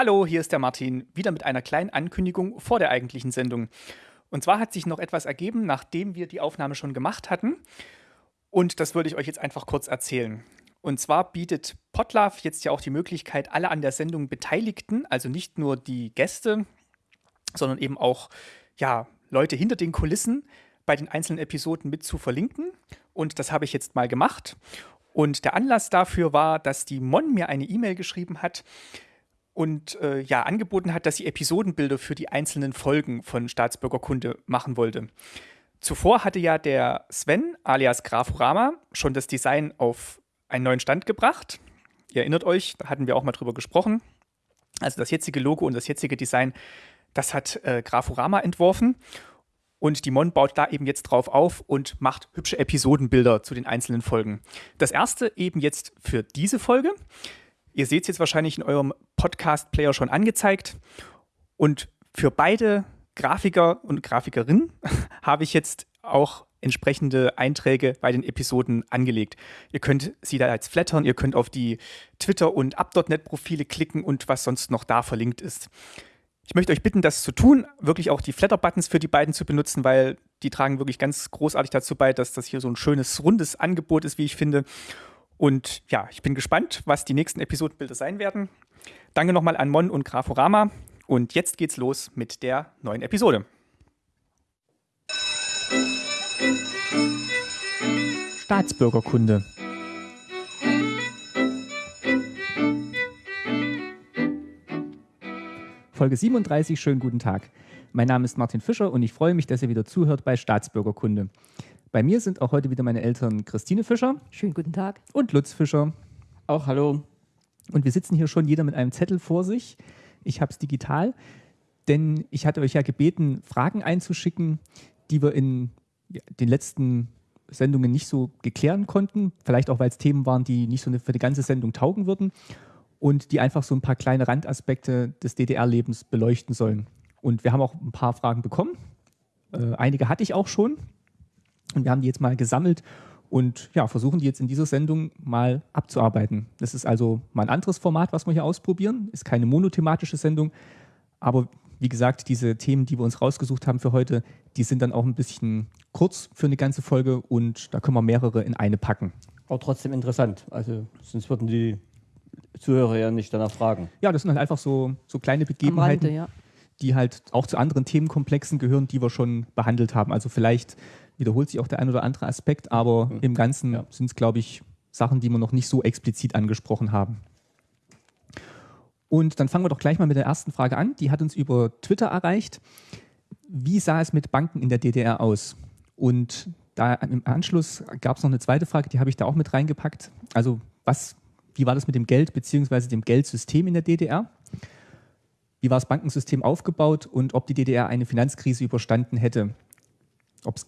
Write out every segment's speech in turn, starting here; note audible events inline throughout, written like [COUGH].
Hallo, hier ist der Martin, wieder mit einer kleinen Ankündigung vor der eigentlichen Sendung. Und zwar hat sich noch etwas ergeben, nachdem wir die Aufnahme schon gemacht hatten. Und das würde ich euch jetzt einfach kurz erzählen. Und zwar bietet Potlove jetzt ja auch die Möglichkeit, alle an der Sendung Beteiligten, also nicht nur die Gäste, sondern eben auch ja, Leute hinter den Kulissen bei den einzelnen Episoden mit zu verlinken. Und das habe ich jetzt mal gemacht. Und der Anlass dafür war, dass die Mon mir eine E-Mail geschrieben hat, und äh, ja, angeboten hat, dass sie Episodenbilder für die einzelnen Folgen von Staatsbürgerkunde machen wollte. Zuvor hatte ja der Sven alias Grafurama schon das Design auf einen neuen Stand gebracht. Ihr erinnert euch, da hatten wir auch mal drüber gesprochen. Also das jetzige Logo und das jetzige Design, das hat äh, Grafurama entworfen. Und die Mon baut da eben jetzt drauf auf und macht hübsche Episodenbilder zu den einzelnen Folgen. Das erste eben jetzt für diese Folge. Ihr seht es jetzt wahrscheinlich in eurem Podcast-Player schon angezeigt. Und für beide Grafiker und Grafikerinnen [LAUGHS] habe ich jetzt auch entsprechende Einträge bei den Episoden angelegt. Ihr könnt sie da jetzt flattern, ihr könnt auf die Twitter- und Up.net-Profile klicken und was sonst noch da verlinkt ist. Ich möchte euch bitten, das zu tun, wirklich auch die Flatter-Buttons für die beiden zu benutzen, weil die tragen wirklich ganz großartig dazu bei, dass das hier so ein schönes, rundes Angebot ist, wie ich finde. Und ja, ich bin gespannt, was die nächsten Episodenbilder sein werden. Danke nochmal an Mon und Graforama. Und jetzt geht's los mit der neuen Episode. Staatsbürgerkunde. Folge 37, schönen guten Tag. Mein Name ist Martin Fischer und ich freue mich, dass ihr wieder zuhört bei Staatsbürgerkunde. Bei mir sind auch heute wieder meine Eltern Christine Fischer. Schönen guten Tag. Und Lutz Fischer. Auch hallo. Und wir sitzen hier schon jeder mit einem Zettel vor sich. Ich habe es digital, denn ich hatte euch ja gebeten, Fragen einzuschicken, die wir in den letzten Sendungen nicht so geklären konnten. Vielleicht auch, weil es Themen waren, die nicht so für die ganze Sendung taugen würden und die einfach so ein paar kleine Randaspekte des DDR-Lebens beleuchten sollen. Und wir haben auch ein paar Fragen bekommen. Äh, einige hatte ich auch schon. Und wir haben die jetzt mal gesammelt und ja, versuchen die jetzt in dieser Sendung mal abzuarbeiten. Das ist also mal ein anderes Format, was wir hier ausprobieren. Ist keine monothematische Sendung, aber wie gesagt, diese Themen, die wir uns rausgesucht haben für heute, die sind dann auch ein bisschen kurz für eine ganze Folge und da können wir mehrere in eine packen. Aber trotzdem interessant. Also sonst würden die Zuhörer ja nicht danach fragen. Ja, das sind halt einfach so, so kleine Begebenheiten, Rande, ja. die halt auch zu anderen Themenkomplexen gehören, die wir schon behandelt haben. Also vielleicht wiederholt sich auch der ein oder andere Aspekt, aber mhm. im Ganzen ja. sind es, glaube ich, Sachen, die wir noch nicht so explizit angesprochen haben. Und dann fangen wir doch gleich mal mit der ersten Frage an. Die hat uns über Twitter erreicht. Wie sah es mit Banken in der DDR aus? Und da im Anschluss gab es noch eine zweite Frage, die habe ich da auch mit reingepackt. Also was, wie war das mit dem Geld bzw. dem Geldsystem in der DDR? Wie war das Bankensystem aufgebaut und ob die DDR eine Finanzkrise überstanden hätte? Ob es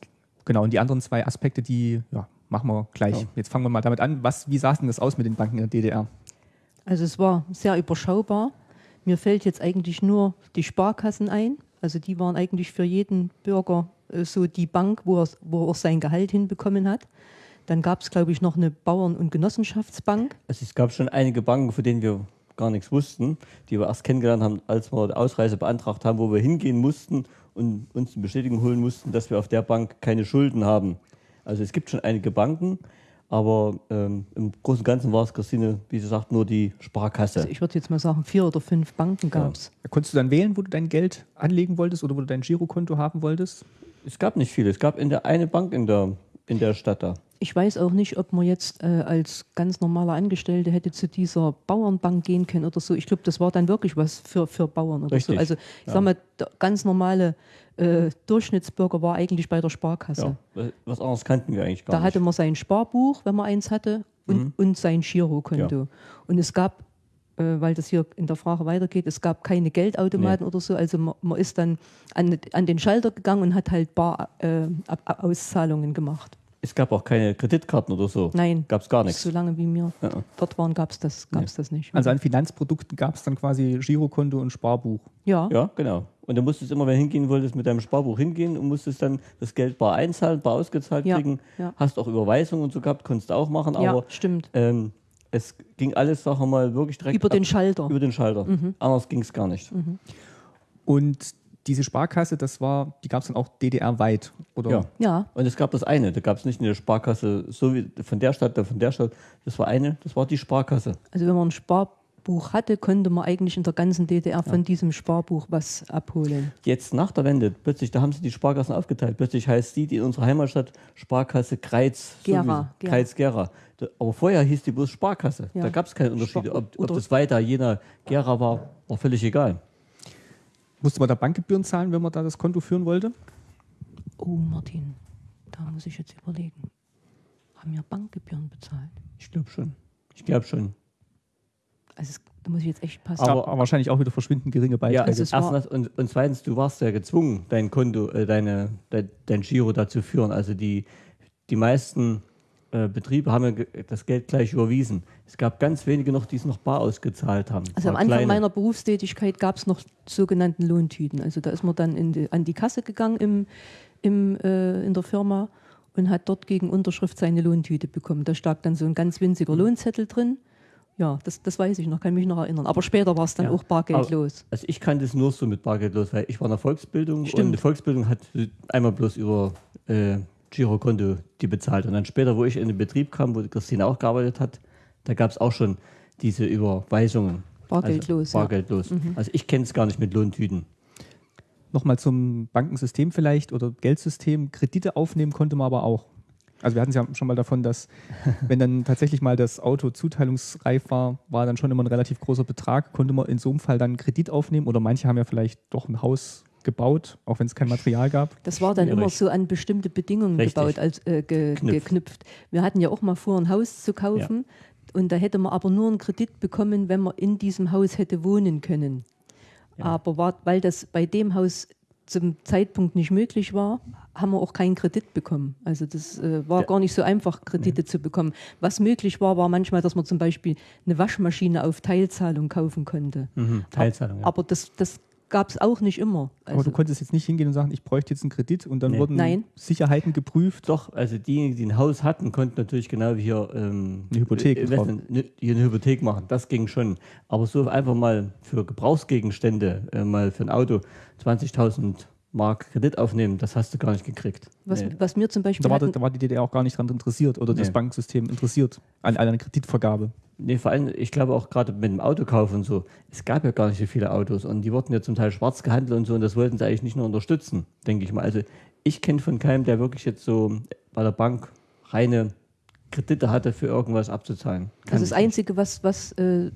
Genau, und die anderen zwei Aspekte, die ja, machen wir gleich. Ja. Jetzt fangen wir mal damit an. Was, wie sah denn das aus mit den Banken in der DDR? Also es war sehr überschaubar. Mir fällt jetzt eigentlich nur die Sparkassen ein. Also die waren eigentlich für jeden Bürger äh, so die Bank, wo er, wo er auch sein Gehalt hinbekommen hat. Dann gab es, glaube ich, noch eine Bauern- und Genossenschaftsbank. Also es gab schon einige Banken, von denen wir gar nichts wussten, die wir erst kennengelernt haben, als wir die Ausreise beantragt haben, wo wir hingehen mussten und uns eine Bestätigung holen mussten, dass wir auf der Bank keine Schulden haben. Also es gibt schon einige Banken, aber ähm, im Großen und Ganzen war es, Christine, wie sie sagt, nur die Sparkasse. Also ich würde jetzt mal sagen, vier oder fünf Banken gab es. Ja. Konntest du dann wählen, wo du dein Geld anlegen wolltest oder wo du dein Girokonto haben wolltest? Es gab nicht viele. Es gab in der eine Bank in der, in der Stadt da. Ich weiß auch nicht, ob man jetzt äh, als ganz normaler Angestellte hätte zu dieser Bauernbank gehen können oder so. Ich glaube, das war dann wirklich was für, für Bauern oder Richtig. so. Also ich ja. sag mal, der ganz normale äh, Durchschnittsbürger war eigentlich bei der Sparkasse. Ja, was anderes kannten wir eigentlich gar da nicht. Da hatte man sein Sparbuch, wenn man eins hatte, und, mhm. und sein Girokonto. Ja. Und es gab äh, weil das hier in der Frage weitergeht, es gab keine Geldautomaten nee. oder so. Also man, man ist dann an, an, den Schalter gegangen und hat halt Bar-Auszahlungen äh, gemacht. Es gab auch keine Kreditkarten oder so. Nein. Gab es gar nichts. So lange wie wir ja. dort waren, gab es das, gab's nee. das nicht. Also an Finanzprodukten gab es dann quasi Girokonto und Sparbuch. Ja. Ja, genau. Und du musstest immer, wenn du hingehen wolltest, mit deinem Sparbuch hingehen und musstest dann das Geld bar einzahlen, bar ausgezahlt ja. kriegen. Ja. Hast auch Überweisungen und so gehabt, konntest du auch machen. Aber, ja, stimmt. Ähm, Es ging alles, sagen wir mal, wirklich direkt Über den ab- Schalter. Über den Schalter. Anders ging es gar nicht. Und diese Sparkasse, das war, die gab es dann auch DDR-weit, oder? Ja. Ja, Und es gab das eine, da gab es nicht eine Sparkasse, so wie von der Stadt, da von der Stadt. Das war eine, das war die Sparkasse. also wenn man ein Sparbuch hatte, konnte man eigentlich in der ganzen DDR von diesem Sparbuch was abholen. Jetzt nach der Wende, plötzlich, da haben sie die Sparkassen aufgeteilt. Plötzlich heißt die, die in unserer Heimatstadt Sparkasse Kreiz. Gera, so. Kreiz Gera. Aber vorher hieß die bloß Sparkasse. Ja. Da gab es keine Unterschiede. Spar- Ob, ob das weiter Jena, Gera war, war völlig egal. Musste man da Bankgebühren zahlen, wenn man da das Konto führen wollte? Oh, Martin, da muss ich jetzt überlegen. Haben wir Bankgebühren bezahlt? Ich glaube schon. Ich glaube schon. Also es, da muss ich jetzt echt passen. Aber- Aber wahrscheinlich auch wieder verschwindend geringe Ja, Beiträge. Also es war- erstens, und, und zweitens, du warst ja gezwungen, dein Konto, äh, deine, dein, dein Giro da zu führen. Also die, die meisten äh, Betriebe haben ja das Geld gleich überwiesen. Es gab ganz wenige noch, die es noch bar ausgezahlt haben. Also am Anfang kleine. meiner Berufstätigkeit gab es noch sogenannten Lohntüten. Also da ist man dann in die, an die Kasse gegangen im, im, äh, in der Firma und hat dort gegen Unterschrift seine Lohntüte bekommen. Da stak dann so ein ganz winziger Lohnzettel drin. Ja, das, das weiß ich noch, kann mich noch erinnern. Aber später war es dann Ja. auch bargeldlos. Also ich kannte es nur so mit Bargeldlos, weil ich war in der Volksbildung Stimmt. und die Volksbildung hat einmal bloß über äh, Girokonto die bezahlt. Und dann später, wo ich in den Betrieb kam, wo Christine auch gearbeitet hat, da gab es auch schon diese Überweisungen. Bargeldlos, Also, ja. bargeldlos. Also ich kenne es gar nicht mit Lohntüten. Nochmal zum Bankensystem vielleicht oder Geldsystem. Kredite aufnehmen konnte man aber auch. Also wir hatten es ja schon mal davon, dass [LAUGHS] wenn dann tatsächlich mal das Auto zuteilungsreif war, war dann schon immer ein relativ großer Betrag, konnte man in so einem Fall dann Kredit aufnehmen oder manche haben ja vielleicht doch ein Haus gebaut, auch wenn es kein Material gab. Das war dann Schwierig. immer so an bestimmte Bedingungen Richtig. gebaut, als, äh, ge, Knüpft. geknüpft. Wir hatten ja auch mal vor, ein Haus zu kaufen und da hätte man aber nur einen Kredit bekommen, wenn man in diesem Haus hätte wohnen können. Aber war, weil das bei dem Haus zum Zeitpunkt nicht möglich war, haben wir auch keinen Kredit bekommen. Also das äh, war Ja. gar nicht so einfach, Kredite zu bekommen. Was möglich war, war manchmal, dass man zum Beispiel eine Waschmaschine auf Teilzahlung kaufen konnte. Mhm. Teilzahlung. Ja. Aber das, das gab es auch nicht immer. Aber du Also- konntest jetzt nicht hingehen und sagen, ich bräuchte jetzt einen Kredit und dann Nee. wurden Nein. Sicherheiten geprüft. Doch, also diejenigen, die ein Haus hatten, konnten natürlich genau wie hier ähm, Eine Hypothek äh, drauf. Investment- ne- hier eine Hypothek machen. Das ging schon. Aber so einfach mal für Gebrauchsgegenstände, äh, mal für ein Auto 20.000 Mark Kredit aufnehmen, das hast du gar nicht gekriegt. Was, Nee. was mir zum Beispiel Da war, hatten, da war die DDR auch gar nicht dran interessiert oder das Nee. Banksystem interessiert an einer Kreditvergabe. Nee, vor allem, ich glaube auch gerade mit dem Autokauf und so, es gab ja gar nicht so viele Autos und die wurden ja zum Teil schwarz gehandelt und so und das wollten sie eigentlich nicht nur unterstützen, denke ich mal. Also ich kenne von keinem, der wirklich jetzt so bei der Bank reine Kredite hatte, für irgendwas abzuzahlen. Kann also das. Einzige, was, was, äh,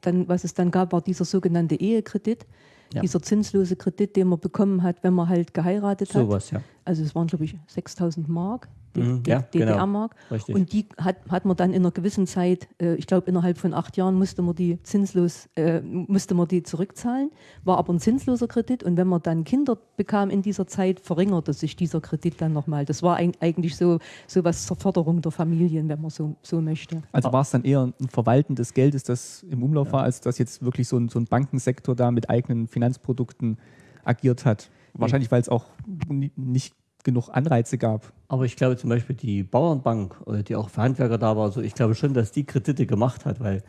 dann, was es dann gab, war dieser sogenannte Ehekredit, Ja. dieser zinslose Kredit, den man bekommen hat, wenn man halt geheiratet hat. Sowas, ja. Also es waren, glaube ich, 6000 Mark, D- Mhm, D- ja, genau. DDR-Mark. Richtig. Und die hat, hat man dann in einer gewissen Zeit, äh, ich glaube innerhalb von acht Jahren musste man die zinslos, äh, musste man die zurückzahlen, war aber ein zinsloser Kredit und wenn man dann Kinder bekam in dieser Zeit, verringerte sich dieser Kredit dann nochmal. Das war eig- eigentlich so, so was zur Förderung der Familien, wenn man so, so möchte. Also war es dann eher ein Verwalten des Geldes, das im Umlauf war, als dass jetzt wirklich so ein, so ein Bankensektor da mit eigenen Finanzprodukten agiert hat. Wahrscheinlich, weil es auch ni- nicht genug Anreize gab. Aber ich glaube zum Beispiel die Bauernbank, äh, die auch für Handwerker da war, so, ich glaube schon, dass die Kredite gemacht hat, weil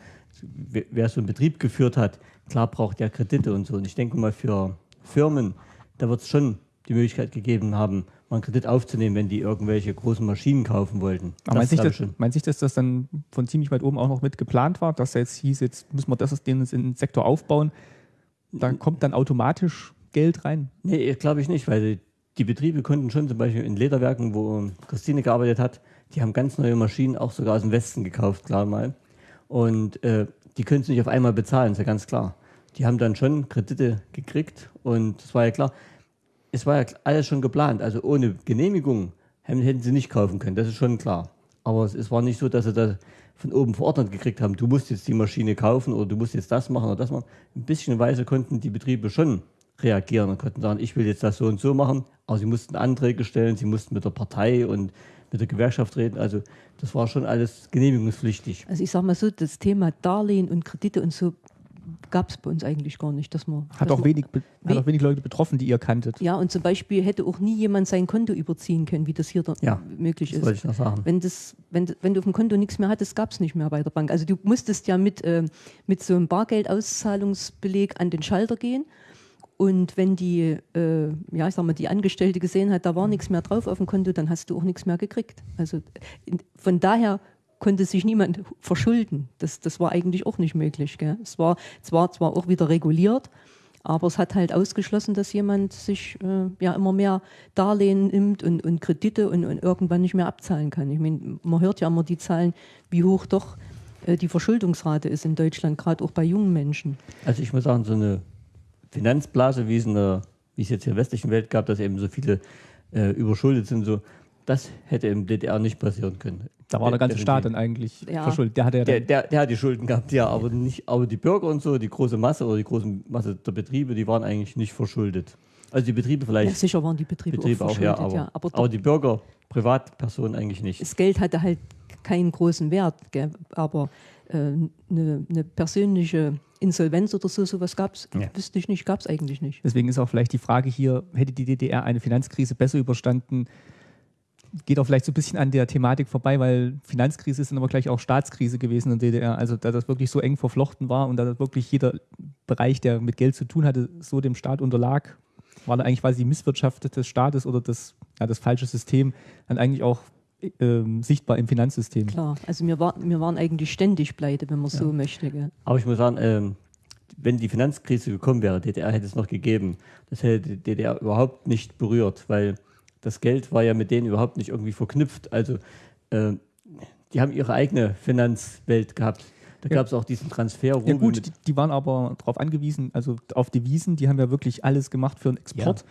wer- so einen Betrieb geführt hat, klar braucht der Kredite und so. Und ich denke mal für Firmen, da wird es schon die Möglichkeit gegeben haben, mal einen Kredit aufzunehmen, wenn die irgendwelche großen Maschinen kaufen wollten. Aber meint sich, glaube das, ich schon. meint sich, dass das dann von ziemlich weit oben auch noch mit geplant war, dass jetzt hieß, jetzt müssen wir das den, den Sektor aufbauen. Da kommt dann automatisch Geld rein. Nee, glaube ich nicht, weil die, Betriebe konnten schon zum Beispiel in Lederwerken, wo Christine gearbeitet hat, die haben ganz neue Maschinen auch sogar aus dem Westen gekauft, klar mal. Und äh, die können es nicht auf einmal bezahlen, ist ja ganz klar. Die haben dann schon Kredite gekriegt und das war ja klar. Es war ja alles schon geplant, also ohne Genehmigung hätten sie nicht kaufen können, das ist schon klar. Aber es, es war nicht so, dass sie das von oben verordnet gekriegt haben, du musst jetzt die Maschine kaufen oder du musst jetzt das machen oder das machen. Ein bisschen Weise konnten die Betriebe schon reagieren und konnten sagen, ich will jetzt das so und so machen, aber sie mussten Anträge stellen, sie mussten mit der Partei und mit der Gewerkschaft reden. Also das war schon alles genehmigungspflichtig. Also ich sage mal so, das Thema Darlehen und Kredite und so gab es bei uns eigentlich gar nicht. Dass man, hat, dass auch man, wenig, hat auch wenig Leute betroffen, die ihr kanntet. Ja, und zum Beispiel hätte auch nie jemand sein Konto überziehen können, wie das hier da Ja, möglich Das ist. wollte ich noch sagen. Wenn, das, wenn, wenn du auf dem Konto nichts mehr hattest, gab es nicht mehr bei der Bank. Also du musstest ja mit, äh, mit so einem Bargeldauszahlungsbeleg an den Schalter gehen. Und wenn die, äh, ja, ich sag mal, die Angestellte gesehen hat, da war nichts mehr drauf auf dem Konto, dann hast du auch nichts mehr gekriegt. Also von daher konnte sich niemand verschulden. Das, das war eigentlich auch nicht möglich. Gell? Es war zwar, zwar auch wieder reguliert, aber es hat halt ausgeschlossen, dass jemand sich äh, ja immer mehr Darlehen nimmt und, und Kredite und, und irgendwann nicht mehr abzahlen kann. Ich meine, man hört ja immer die Zahlen, wie hoch doch äh, die Verschuldungsrate ist in Deutschland, gerade auch bei jungen Menschen. Also ich muss sagen, so eine Finanzblase, wie es, in der, wie es jetzt in der westlichen Welt gab, dass eben so viele äh, überschuldet sind, so, das hätte im DDR nicht passieren können. Da war der ganze. Staat dann eigentlich Ja. verschuldet. Der hatte ja Der, dann, der, der hat die Schulden gehabt, ja, aber nicht, aber die Bürger und so, die große Masse oder die große Masse der Betriebe, die waren eigentlich nicht verschuldet. Also die Betriebe Ja, vielleicht, sicher waren die Betriebe, Betriebe auch auch, ja, verschuldet, aber, ja. Aber, aber, die Bürger, Privatpersonen eigentlich nicht. das Geld hatte halt keinen großen Wert, gell? aber eine äh, ne- ne persönliche Insolvenz oder so, sowas gab es, Ja. wüsste ich nicht, gab es eigentlich nicht. deswegen ist auch vielleicht die Frage hier, hätte die DDR eine Finanzkrise besser überstanden? Geht auch vielleicht so ein bisschen an der Thematik vorbei, weil Finanzkrise ist dann aber gleich auch Staatskrise gewesen in der DDR. Also da das wirklich so eng verflochten war und da das wirklich jeder Bereich, der mit Geld zu tun hatte, so dem Staat unterlag, war da eigentlich quasi die Misswirtschaft des Staates oder das, ja, das falsche System dann eigentlich auch ähm, sichtbar im Finanzsystem. Klar, also wir, war, wir waren eigentlich ständig pleite, wenn man so möchte. Gell? Aber ich muss sagen, ähm, wenn die Finanzkrise gekommen wäre, DDR hätte es noch gegeben, das hätte die DDR überhaupt nicht berührt, weil das Geld war ja mit denen überhaupt nicht irgendwie verknüpft. Also ähm, die haben ihre eigene Finanzwelt gehabt. Da Ja. gab es auch diesen Transfer. Ja gut, die, die waren aber darauf angewiesen, also auf Devisen, die haben ja wirklich alles gemacht für den Export.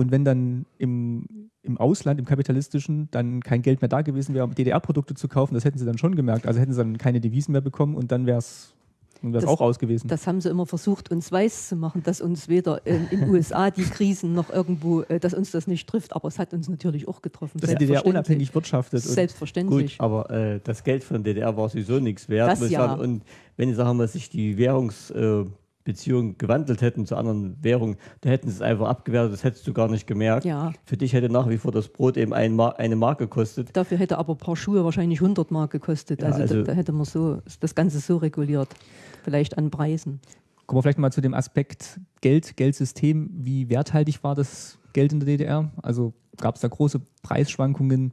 Und wenn dann im, im Ausland, im kapitalistischen, dann kein Geld mehr da gewesen wäre, um DDR-Produkte zu kaufen, das hätten sie dann schon gemerkt. Also hätten sie dann keine Devisen mehr bekommen und dann wäre es Das- auch aus gewesen. Das haben sie immer versucht, uns weiß zu machen, dass uns weder in den USA die Krisen noch irgendwo, äh, dass uns das nicht trifft. Aber es hat uns natürlich auch getroffen. Dass die DDR unabhängig wirtschaftet. Und Selbstverständlich. Gut, aber äh, das Geld von der DDR war sowieso nichts wert. Das ja. sagen. Und wenn sagen wir, sich die Währungsbeziehungen äh, Beziehungen gewandelt hätten zu anderen Währungen, da hätten sie es einfach abgewertet, das hättest du gar nicht gemerkt. Ja. Für dich hätte nach wie vor das Brot eben ein Mar eine Mark gekostet. Dafür hätte aber ein paar Schuhe wahrscheinlich 100 Mark gekostet. Ja, also, also- da, da hätte man so das Ganze so reguliert. Vielleicht an Preisen. kommen wir vielleicht mal zu dem Aspekt Geld, Geldsystem. Wie werthaltig war das Geld in der DDR? Also gab es da große Preisschwankungen?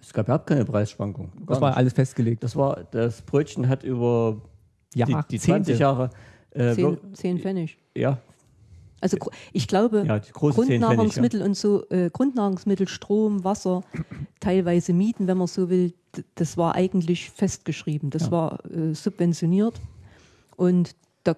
Es gab überhaupt keine Preisschwankung. Gar Das war nicht. alles festgelegt. das war, das Brötchen hat über die, Jahrzehnte. die 20 Jahre, äh, Zehn, zehn Pfennig. ja, Also ich glaube, ja, 10 Pfennig, ja. Grundnahrungsmittel und so, äh, Grundnahrungsmittel, Strom, Wasser, teilweise Mieten, wenn man so will, das war eigentlich festgeschrieben. Das Ja. war äh, subventioniert und da,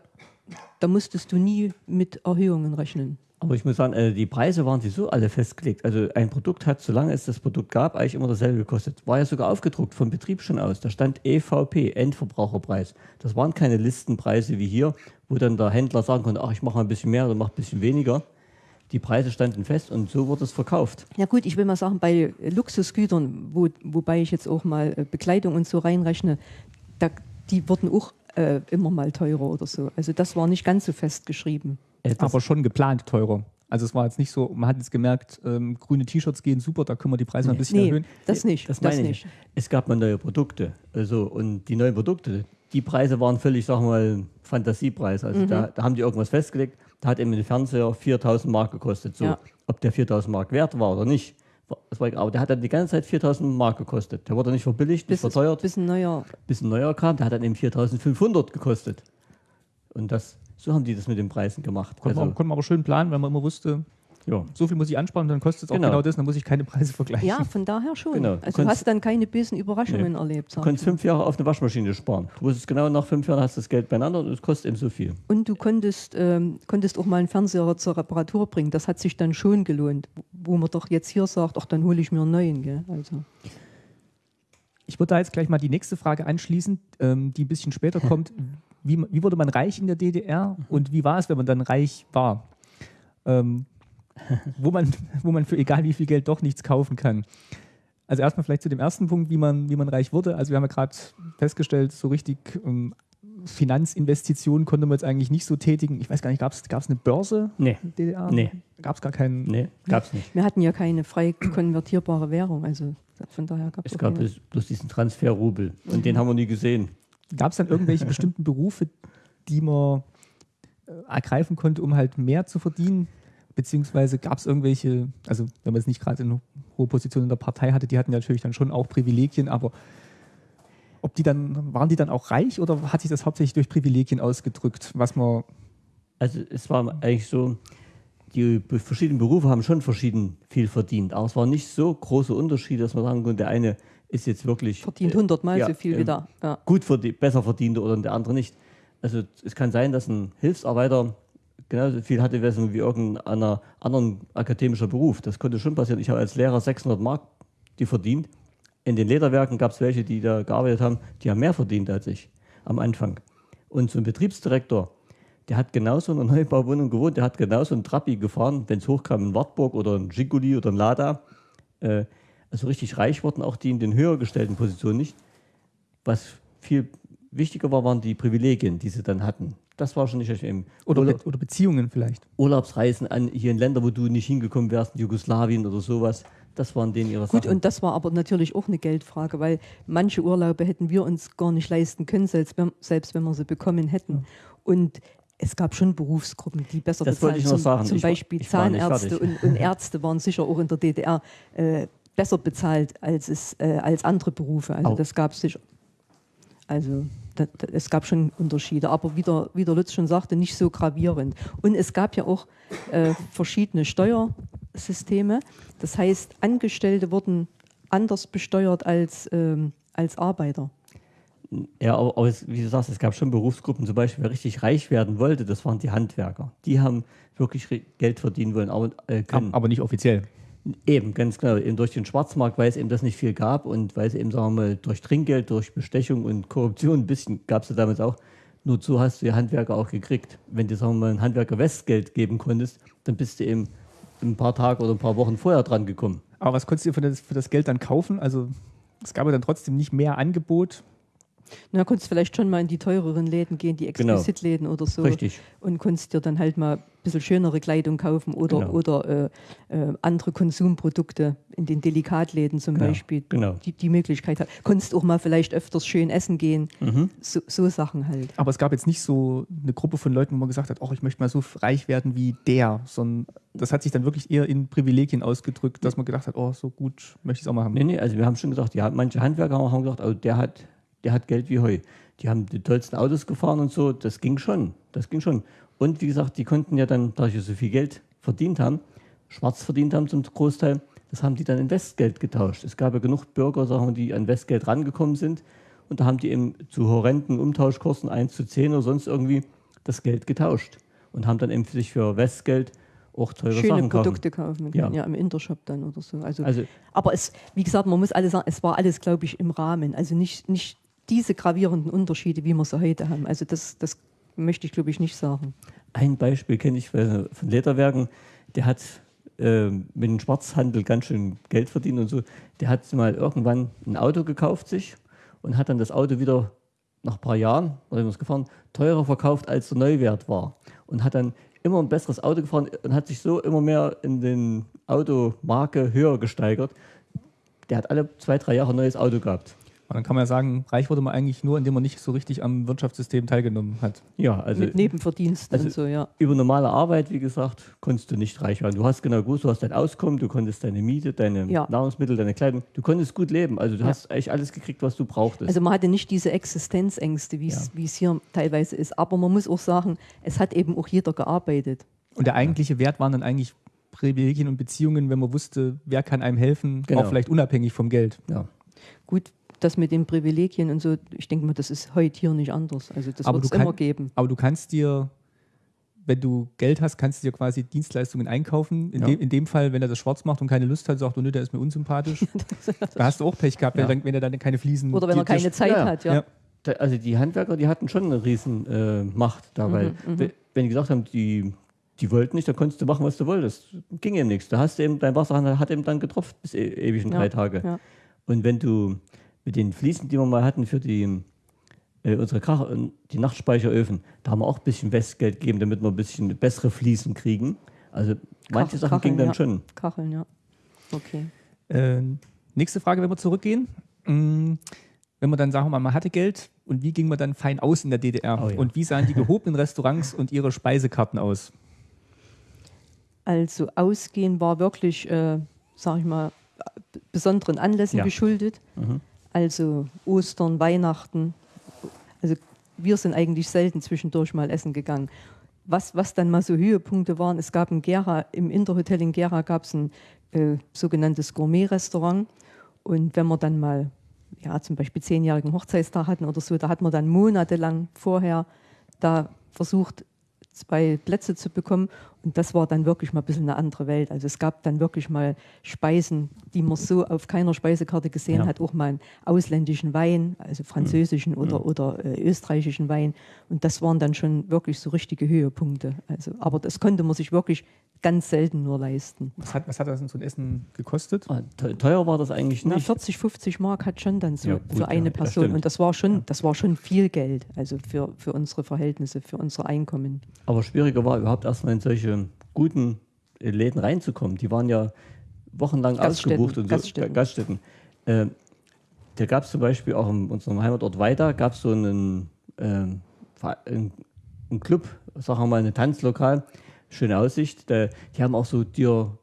da musstest du nie mit Erhöhungen rechnen. Aber ich muss sagen, äh, die Preise waren sowieso alle festgelegt. Also ein Produkt hat, solange es das Produkt gab, eigentlich immer dasselbe gekostet. War ja sogar aufgedruckt vom Betrieb schon aus. Da stand EVP, Endverbraucherpreis. Das waren keine Listenpreise wie hier, wo dann der Händler sagen konnte, ach, ich mache mal ein bisschen mehr oder mache ein bisschen weniger. Die Preise standen fest und so wurde es verkauft. Ja gut, ich will mal sagen, bei Luxusgütern, wo, wobei ich jetzt auch mal äh, Bekleidung und so reinrechne, da, die wurden auch äh, immer mal teurer oder so. Also das war nicht ganz so festgeschrieben. Äh, das- aber schon geplant teurer. Also es war jetzt nicht so, man hat jetzt gemerkt, ähm, grüne T-Shirts gehen super, da können wir die Preise mal ein bisschen Nee, erhöhen. das nicht. Das Das, meine nicht. ich. Es gab mal neue Produkte. Also, und die neuen Produkte, die Preise waren völlig, sagen wir mal, Fantasiepreis. Also Mhm. da, da haben die irgendwas festgelegt. Da hat eben ein Fernseher 4000 Mark gekostet. So, Ja. Ob der 4000 Mark wert war oder nicht. Das war, egal. aber der hat dann die ganze Zeit 4000 Mark gekostet. Der wurde nicht verbilligt, nicht Bis, verteuert. bis ein neuer bis ein neuer kam, der hat dann eben 4500 gekostet. Und das, so haben die das mit den Preisen gemacht. Konnte, man, Also, konnte man aber schön planen, weil man immer wusste, ja. so viel muss ich ansparen, dann kostet es auch Genau. genau. das, dann muss ich keine Preise vergleichen. Ja, von daher schon. Genau. Du Also du hast dann keine bösen Überraschungen erlebt. Du konntest fünf Jahre auf eine Waschmaschine sparen. Du wusstest genau, nach fünf Jahren hast du das Geld beieinander und es kostet eben so viel. Und du konntest, ähm, konntest auch mal einen Fernseher zur Reparatur bringen. Das hat sich dann schon gelohnt. Wo man doch jetzt hier sagt, ach, dann hole ich mir einen neuen. Gell? Also, Ich würde da jetzt gleich mal die nächste Frage anschließen, ähm, die ein bisschen später [LAUGHS] kommt. Wie, wie wurde man reich in der DDR und wie war es, wenn man dann reich war? Ähm, wo, man, wo man für egal wie viel Geld doch nichts kaufen kann. Also erstmal vielleicht zu dem ersten Punkt, wie man, wie man reich wurde. Also wir haben ja gerade festgestellt, so richtig ähm, Finanzinvestitionen konnte man jetzt eigentlich nicht so tätigen. Ich weiß gar nicht, gab es eine Börse Nee. in der DDR? Nee. Gab es gar keinen. Nee, gab es nicht. Wir hatten ja keine frei konvertierbare Währung, also von daher gab Es es gab bloß, bloß diesen Transferrubel und den haben wir nie gesehen. Gab es dann irgendwelche [LAUGHS] bestimmten Berufe, die man äh, ergreifen konnte, um halt mehr zu verdienen? Beziehungsweise gab es irgendwelche, also wenn man es nicht gerade in hohe Position in der Partei hatte, die hatten natürlich dann schon auch Privilegien, aber ob die dann, waren die dann auch reich oder hat sich das hauptsächlich durch Privilegien ausgedrückt, was man Also es war eigentlich so, die verschiedenen Berufe haben schon verschieden viel verdient, aber es war nicht so große Unterschiede, dass man sagen konnte, der eine ist jetzt wirklich verdient äh, hundertmal ja, so viel ähm, wieder. Ja. gut verdie besser verdiente oder der andere nicht. Also es kann sein, dass ein Hilfsarbeiter genauso viel hatte wie irgendeiner anderen akademischer Beruf. Das konnte schon passieren. Ich habe als Lehrer 600 Mark die verdient. In den Lederwerken gab es welche, die da gearbeitet haben, die haben mehr verdient als ich am Anfang. Und so ein Betriebsdirektor, der hat genauso in einer Neubauwohnung gewohnt, der hat genauso einen Trabi gefahren, wenn es hochkam, ein Wartburg oder ein Giguli oder ein Lada. Äh, also richtig reich wurden auch die in den höher gestellten Positionen nicht. Was viel wichtiger war, waren die Privilegien, die sie dann hatten. Das war schon nicht eben oder, Urla- oder Beziehungen vielleicht. Urlaubsreisen an hier in Länder, wo du nicht hingekommen wärst, in Jugoslawien oder sowas. Das waren denen ihre Gut, Sachen. und das war aber natürlich auch eine Geldfrage, weil manche Urlaube hätten wir uns gar nicht leisten können, selbst wenn, selbst wenn wir sie bekommen hätten. Und es gab schon Berufsgruppen, die besser Das wollte bezahlt ich noch zum, sagen. Zum Ich war- Beispiel ich war Zahnärzte und, und Ärzte waren sicher auch in der DDR äh, besser bezahlt als, es, äh, als andere Berufe. Also Au. das gab es sicher. Also da, da, es gab schon Unterschiede, aber wie der, wie der Lutz schon sagte, nicht so gravierend. Und es gab ja auch äh, verschiedene Steuersysteme. Das heißt, Angestellte wurden anders besteuert als, ähm, als Arbeiter. Ja, aber, aber es, wie du sagst, es gab schon Berufsgruppen, zum Beispiel, wer richtig reich werden wollte, das waren die Handwerker. Die haben wirklich Geld verdienen wollen, aber äh, können. Aber nicht offiziell. Eben, ganz genau. Eben durch den Schwarzmarkt, weil es eben das nicht viel gab und weil es eben, sagen wir mal, durch Trinkgeld, durch Bestechung und Korruption ein bisschen gab es ja damals auch. Nur so hast du die Handwerker auch gekriegt. Wenn du, sagen wir mal, ein Handwerker Westgeld geben konntest, dann bist du eben ein paar Tage oder ein paar Wochen vorher dran gekommen. Aber was konntest du für das, für das Geld dann kaufen? Also es gab ja dann trotzdem nicht mehr Angebot. Na, konntest vielleicht schon mal in die teureren Läden gehen, die Genau. Exquisitläden oder so. Richtig. Und konntest dir dann halt mal bisschen schönere Kleidung kaufen oder, Genau. oder äh, äh, andere Konsumprodukte in den Delikatläden zum Genau, Beispiel. genau. Die, die Möglichkeit hat. Konntest auch mal vielleicht öfters schön essen gehen. Mhm. So, so Sachen halt. Aber es gab jetzt nicht so eine Gruppe von Leuten, wo man gesagt hat, oh, ich möchte mal so reich werden wie der, sondern das hat sich dann wirklich eher in Privilegien ausgedrückt, dass man gedacht hat, oh, so gut möchte ich es auch mal haben. Nee, nee, also wir haben schon gesagt, ja, manche Handwerker haben gesagt, oh, der hat, der hat Geld wie Heu. Die haben die tollsten Autos gefahren und so, das ging schon, das ging schon. Und wie gesagt, die konnten ja dann, da sie so viel Geld verdient haben, schwarz verdient haben zum Großteil, das haben die dann in Westgeld getauscht. Es gab ja genug Bürger, sagen wir, die an Westgeld rangekommen sind und da haben die eben zu horrenden Umtauschkursen 1 zu 10 oder sonst irgendwie das Geld getauscht und haben dann eben für sich für Westgeld auch teure Schöne Sachen kaufen. Produkte kaufen. Ja. Ja. im Intershop dann oder so. Also, Also aber es, wie gesagt, man muss alles sagen, es war alles, glaube ich, im Rahmen. Also nicht, nicht diese gravierenden Unterschiede, wie wir sie heute haben. Also das, das möchte ich, glaube ich, nicht sagen. Ein Beispiel kenne ich von Lederwerken, der hat äh, mit dem Schwarzhandel ganz schön Geld verdient und so. Der hat mal irgendwann ein Auto gekauft sich und hat dann das Auto wieder nach ein paar Jahren, nachdem er es gefahren, teurer verkauft, als der Neuwert war. Und hat dann immer ein besseres Auto gefahren und hat sich so immer mehr in den Automarke höher gesteigert. Der hat alle zwei, drei Jahre ein neues Auto gehabt. Und dann kann man ja sagen, reich wurde man eigentlich nur, indem man nicht so richtig am Wirtschaftssystem teilgenommen hat. Ja, also Mit Nebenverdiensten also- und so, ja. über normale Arbeit, wie gesagt, konntest du nicht reich werden. Du hast genau gewusst, du hast dein Auskommen, du konntest deine Miete, deine Ja. Nahrungsmittel, deine Kleidung, du konntest gut leben. Also du Ja. hast eigentlich alles gekriegt, was du brauchtest. Also man hatte nicht diese Existenzängste, wie es Ja. wie es hier teilweise ist. Aber man muss auch sagen, es hat eben auch jeder gearbeitet. Und der eigentliche Wert waren dann eigentlich Privilegien und Beziehungen, wenn man wusste, wer kann einem helfen, Genau. auch vielleicht unabhängig vom Geld. ja. Gut, das mit den Privilegien und so, ich denke mal, das ist heute hier nicht anders. Also das Aber wird es immer geben. Aber du kannst dir, wenn du Geld hast, kannst du dir quasi Dienstleistungen einkaufen. In, Ja. dem, in dem Fall, wenn er das schwarz macht und keine Lust hat, sagt, oh nö, der ist mir unsympathisch. [LAUGHS] da hast du auch Pech gehabt, Ja. wenn, wenn er dann keine Fliesen Oder wenn er keine Zeit ja, hat, ja. ja. Da, also die Handwerker, die hatten schon eine riesen äh, Macht dabei. Mhm, Wenn- Wenn die gesagt haben, die, die wollten nicht, dann konntest du machen, was du wolltest. Ging eben nichts. Da hast du eben, dein Wasser hat eben dann getropft bis e ewig in Ja, drei Tage. ja. Und wenn du mit den Fliesen, die wir mal hatten für die äh, unsere Krach die Nachtspeicheröfen, da haben wir auch ein bisschen Westgeld gegeben, damit wir ein bisschen bessere Fliesen kriegen. Also manche Kach- Sachen gingen dann ja. schon. Kacheln, ja. Okay. Äh, nächste Frage, wenn wir zurückgehen. Mm, Wenn man dann, sagen wir mal, man hatte Geld und wie ging man dann fein aus in der DDR? Oh ja. Und wie sahen die gehobenen Restaurants und ihre Speisekarten aus? Also Ausgehen war wirklich, äh, sag ich mal, b- besonderen Anlässen Ja. geschuldet. Mhm. Also Ostern, Weihnachten. Also wir sind eigentlich selten zwischendurch mal essen gegangen. Was, was dann mal so Höhepunkte waren, es gab in Gera, im Interhotel in Gera gab es ein äh, sogenanntes Gourmet-Restaurant. Und wenn wir dann mal, ja, zum Beispiel zehnjährigen Hochzeitstag hatten oder so, da hat man dann monatelang vorher da versucht, zwei Plätze zu bekommen. Und das war dann wirklich mal ein bisschen eine andere Welt. Also es gab dann wirklich mal Speisen, die man so auf keiner Speisekarte gesehen Ja. hat. Auch mal einen ausländischen Wein, also französischen oder, oder äh, österreichischen Wein. Und das waren dann schon wirklich so richtige Höhepunkte. Also, aber das konnte man sich wirklich ganz selten nur leisten. Was hat, was hat das denn so ein Essen gekostet? Ah, te- Teuer war das eigentlich Na, nicht. 40, 50 Mark hat schon dann so Ja, gut, für eine ja, Person. stimmt. und das war schon, das war schon viel Geld, also für, für unsere Verhältnisse, für unser Einkommen. Aber schwieriger war überhaupt erstmal in solche guten äh, Läden reinzukommen. Die waren ja wochenlang Gaststätten, ausgebucht und so. Gaststätten. Ga- Gaststätten. Äh, da gab es zum Beispiel auch in unserem Heimatort Weida gab es so einen, einen, einen Club, sagen wir mal, ein Tanzlokal, schöne Aussicht. Da, die haben auch so dir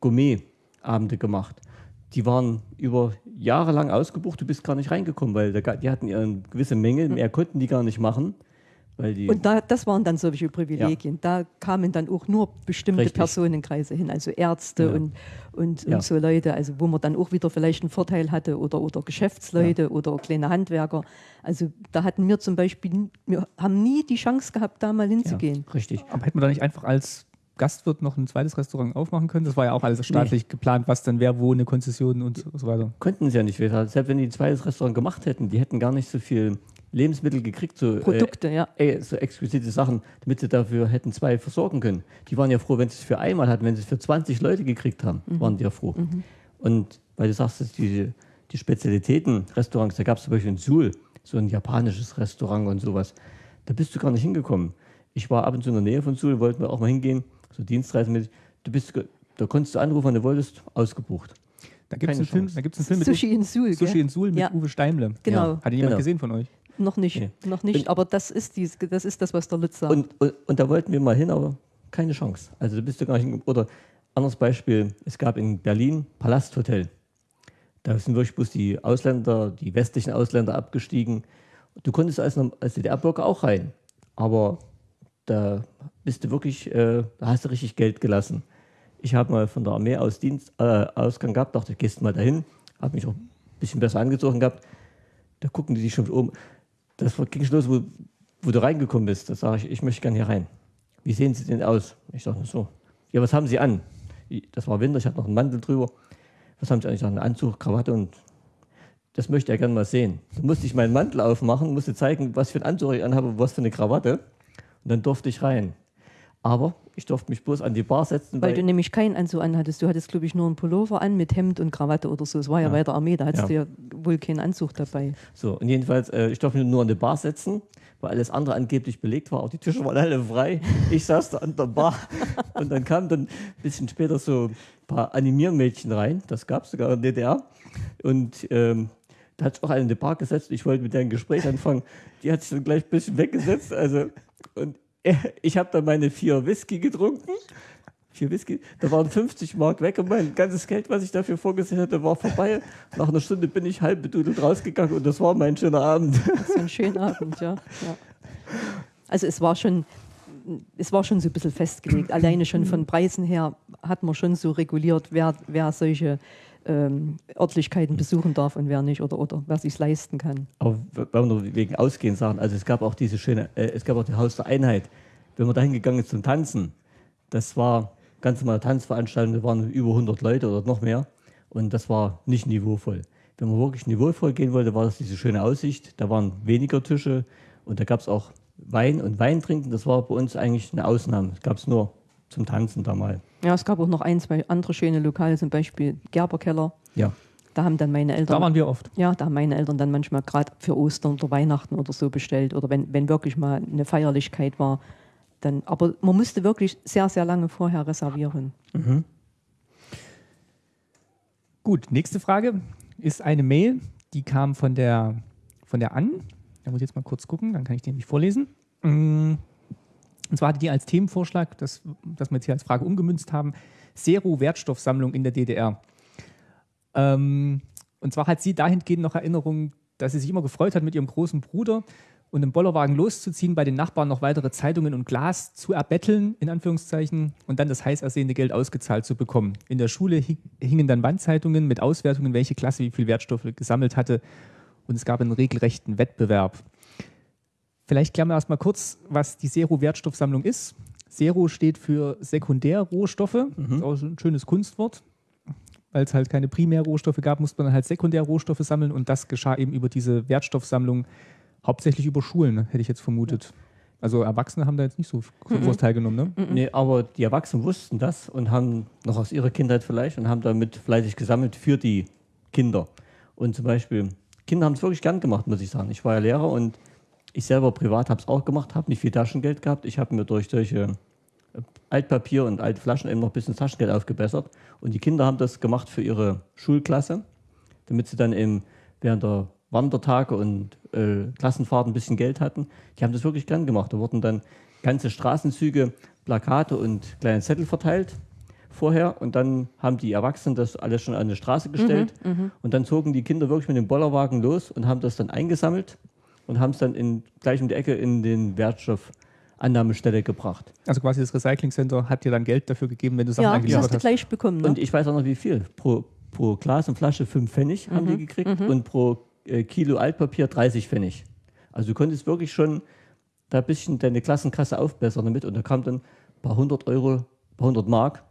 Gourmet-Abende gemacht. Die waren über Jahre lang ausgebucht, du bist gar nicht reingekommen, weil da, die hatten eine gewisse Menge, mehr konnten die gar nicht machen. Weil die. Und da, das waren dann solche Privilegien. Da kamen dann auch nur bestimmte Richtig. Personenkreise hin, also Ärzte Ja. und, und, Ja. und so Leute, also wo man dann auch wieder vielleicht einen Vorteil hatte oder, oder Geschäftsleute oder kleine Handwerker. Also da hatten wir zum Beispiel, wir haben nie die Chance gehabt, da mal ja, hinzugehen. richtig. Aber hätte man da nicht einfach als Gastwirt noch ein zweites Restaurant aufmachen können? Das war ja auch alles staatlich geplant, was dann wer wo eine Konzession und so weiter. Konnten sie ja nicht. Selbst wenn die ein zweites Restaurant gemacht hätten, die hätten gar nicht so viel Lebensmittel gekriegt, so, Produkte, ja. äh, äh, so exquisite Sachen, damit sie dafür hätten zwei versorgen können. Die waren ja froh, wenn sie es für einmal hatten, wenn sie es für 20 Leute gekriegt haben, waren die ja froh. Und weil du sagst, dass die, die Spezialitäten-Restaurants, da gab es zum Beispiel in Suhl, so ein japanisches Restaurant und sowas, da bist du gar nicht hingekommen. Ich war ab und zu in der Nähe von Suhl, wollten wir auch mal hingehen, so dienstreisenmäßig. Du bist, da konntest du anrufen, wann du wolltest, ausgebucht. Da gibt es einen, Film- Chance. da gibt's einen Film mit Sushi in Suhl, Sushi in Suhl mit Ja. Uwe Steimle. Genau. Hat ihn jemand Genau. gesehen von euch? Noch nicht, Nee. noch nicht, Und- aber das ist, die, das ist das, was der Lutz sagt. Und, und, und da wollten wir mal hin, aber keine Chance. Also da bist du gar nicht Oder anderes Beispiel, es gab in Berlin Palasthotel. Da sind wirklich bloß die Ausländer, die westlichen Ausländer abgestiegen. Du konntest als, als DDR-Bürger auch rein. Aber da bist du wirklich, äh, da hast du richtig Geld gelassen. Ich habe mal von der Armee aus Dienst, äh, Ausgang gehabt, dachte, gehst mal dahin, habe mich auch ein bisschen besser angezogen gehabt. Da gucken die dich schon um. Das ging los, wo, wo du reingekommen bist. Da sage ich, ich möchte gerne hier rein. Wie sehen Sie denn aus? Ich sage so. Ja, was haben Sie an? Das war Winter, ich hatte noch einen Mantel drüber. Was haben Sie an? Ich sage, einen Anzug, Krawatte und das möchte er gerne mal sehen. Dann musste ich meinen Mantel aufmachen, musste zeigen, was für einen Anzug ich anhabe, was für eine Krawatte. Und dann durfte ich rein. Aber ich durfte mich bloß an die Bar setzen, Weil du nämlich keinen Anzug anhattest. Du hattest, glaube ich, nur einen Pullover an mit Hemd und Krawatte oder so. Es war ja, Ja. bei der Armee, da hattest Ja. du ja wohl keinen Anzug dabei. So, und jedenfalls, äh, ich durfte mich nur an die Bar setzen, weil alles andere angeblich belegt war. Auch die Tische waren alle frei. Ich saß da an der Bar. [LAUGHS] und dann kamen dann ein bisschen später so ein paar Animiermädchen rein. Das gab es sogar in der DDR. Und ähm, da hat sich auch eine in die Bar gesetzt. Ich wollte mit der ein Gespräch anfangen. Die hat sich dann gleich ein bisschen weggesetzt. Also, und [LAUGHS] ich habe dann meine vier Whisky getrunken. Vier Whisky. Da waren 50 Mark weg und mein ganzes Geld, was ich dafür vorgesehen hatte, war vorbei. Nach einer Stunde bin ich halb bedudelt rausgegangen und das war mein schöner Abend. So ein schöner [LAUGHS] Abend, ja. ja. Also es war schon, es war schon so ein bisschen festgelegt. Alleine schon von Preisen her hat man schon so reguliert, wer, wer solche ähm, Örtlichkeiten besuchen darf und wer nicht oder, oder wer sich leisten kann. Aber wenn wir nur wegen Ausgehen sagen, also es gab auch diese schöne, äh, es gab auch die Haus der Einheit. Wenn man dahin gegangen ist zum Tanzen, das war ganz normale Tanzveranstaltung, da waren über 100 Leute oder noch mehr und das war nicht niveauvoll. Wenn man wirklich niveauvoll gehen wollte, war das diese schöne Aussicht, da waren weniger Tische und da gab es auch Wein und Wein trinken, das war bei uns eigentlich eine Ausnahme. Das gab es nur zum Tanzen da mal. Ja, es gab auch noch ein, zwei andere schöne Lokale, zum Beispiel Gerberkeller. Ja. Da haben dann meine Eltern. Da waren wir oft. Ja, da haben meine Eltern dann manchmal gerade für Ostern oder Weihnachten oder so bestellt. Oder wenn, wenn wirklich mal eine Feierlichkeit war. Dann, aber man musste wirklich sehr, sehr lange vorher reservieren. Gut, nächste Frage ist eine Mail, die kam von der, von der Ann. Da muss ich jetzt mal kurz gucken, dann kann ich den nämlich vorlesen. Und zwar hatte die als Themenvorschlag, das, das wir jetzt hier als Frage umgemünzt haben, Zero-Wertstoffsammlung in der DDR. Ähm, und zwar hat sie dahingehend noch Erinnerungen, dass sie sich immer gefreut hat, mit ihrem großen Bruder und im Bollerwagen loszuziehen, bei den Nachbarn noch weitere Zeitungen und Glas zu erbetteln, in Anführungszeichen, und dann das heiß ersehene Geld ausgezahlt zu bekommen. In der Schule hi- hingen dann Wandzeitungen mit Auswertungen, welche Klasse wie viel Wertstoffe gesammelt hatte, und es gab einen regelrechten Wettbewerb. Vielleicht klären wir erstmal kurz, was die Zero-Wertstoffsammlung ist. Zero steht für Sekundärrohstoffe, ist auch ein schönes Kunstwort. Weil es halt keine Primärrohstoffe gab, musste man halt Sekundärrohstoffe sammeln und das geschah eben über diese Wertstoffsammlung, hauptsächlich über Schulen, hätte ich jetzt vermutet. Also Erwachsene haben da jetzt nicht so groß teilgenommen, ne? Nee, aber die Erwachsenen wussten das und haben noch aus ihrer Kindheit vielleicht und haben damit fleißig gesammelt für die Kinder. Und zum Beispiel, Kinder haben es wirklich gern gemacht, muss ich sagen. Ich war ja Lehrer und ich selber privat habe es auch gemacht, habe nicht viel Taschengeld gehabt. Ich habe mir durch solche äh, Altpapier und alte Flaschen eben noch ein bisschen Taschengeld aufgebessert. Und die Kinder haben das gemacht für ihre Schulklasse, damit sie dann eben während der Wandertage und äh, Klassenfahrten ein bisschen Geld hatten. Die haben das wirklich gern gemacht. Da wurden dann ganze Straßenzüge, Plakate und kleine Zettel verteilt vorher und dann haben die Erwachsenen das alles schon an die Straße gestellt und dann zogen die Kinder wirklich mit dem Bollerwagen los und haben das dann eingesammelt und haben es dann in, gleich um die Ecke in den Wertstoffannahmestelle gebracht. Also quasi das Recycling Center hat dir dann Geld dafür gegeben, wenn du Sachen Ja, das angeliefert hast du hast. gleich bekommen. Ne? Und ich weiß auch noch wie viel. Pro, pro Glas und Flasche 5 Pfennig haben die gekriegt und pro äh, Kilo Altpapier 30 Pfennig. Also du konntest wirklich schon da ein bisschen deine Klassenkasse aufbessern damit und da kam dann ein paar hundert Euro, ein paar hundert Mark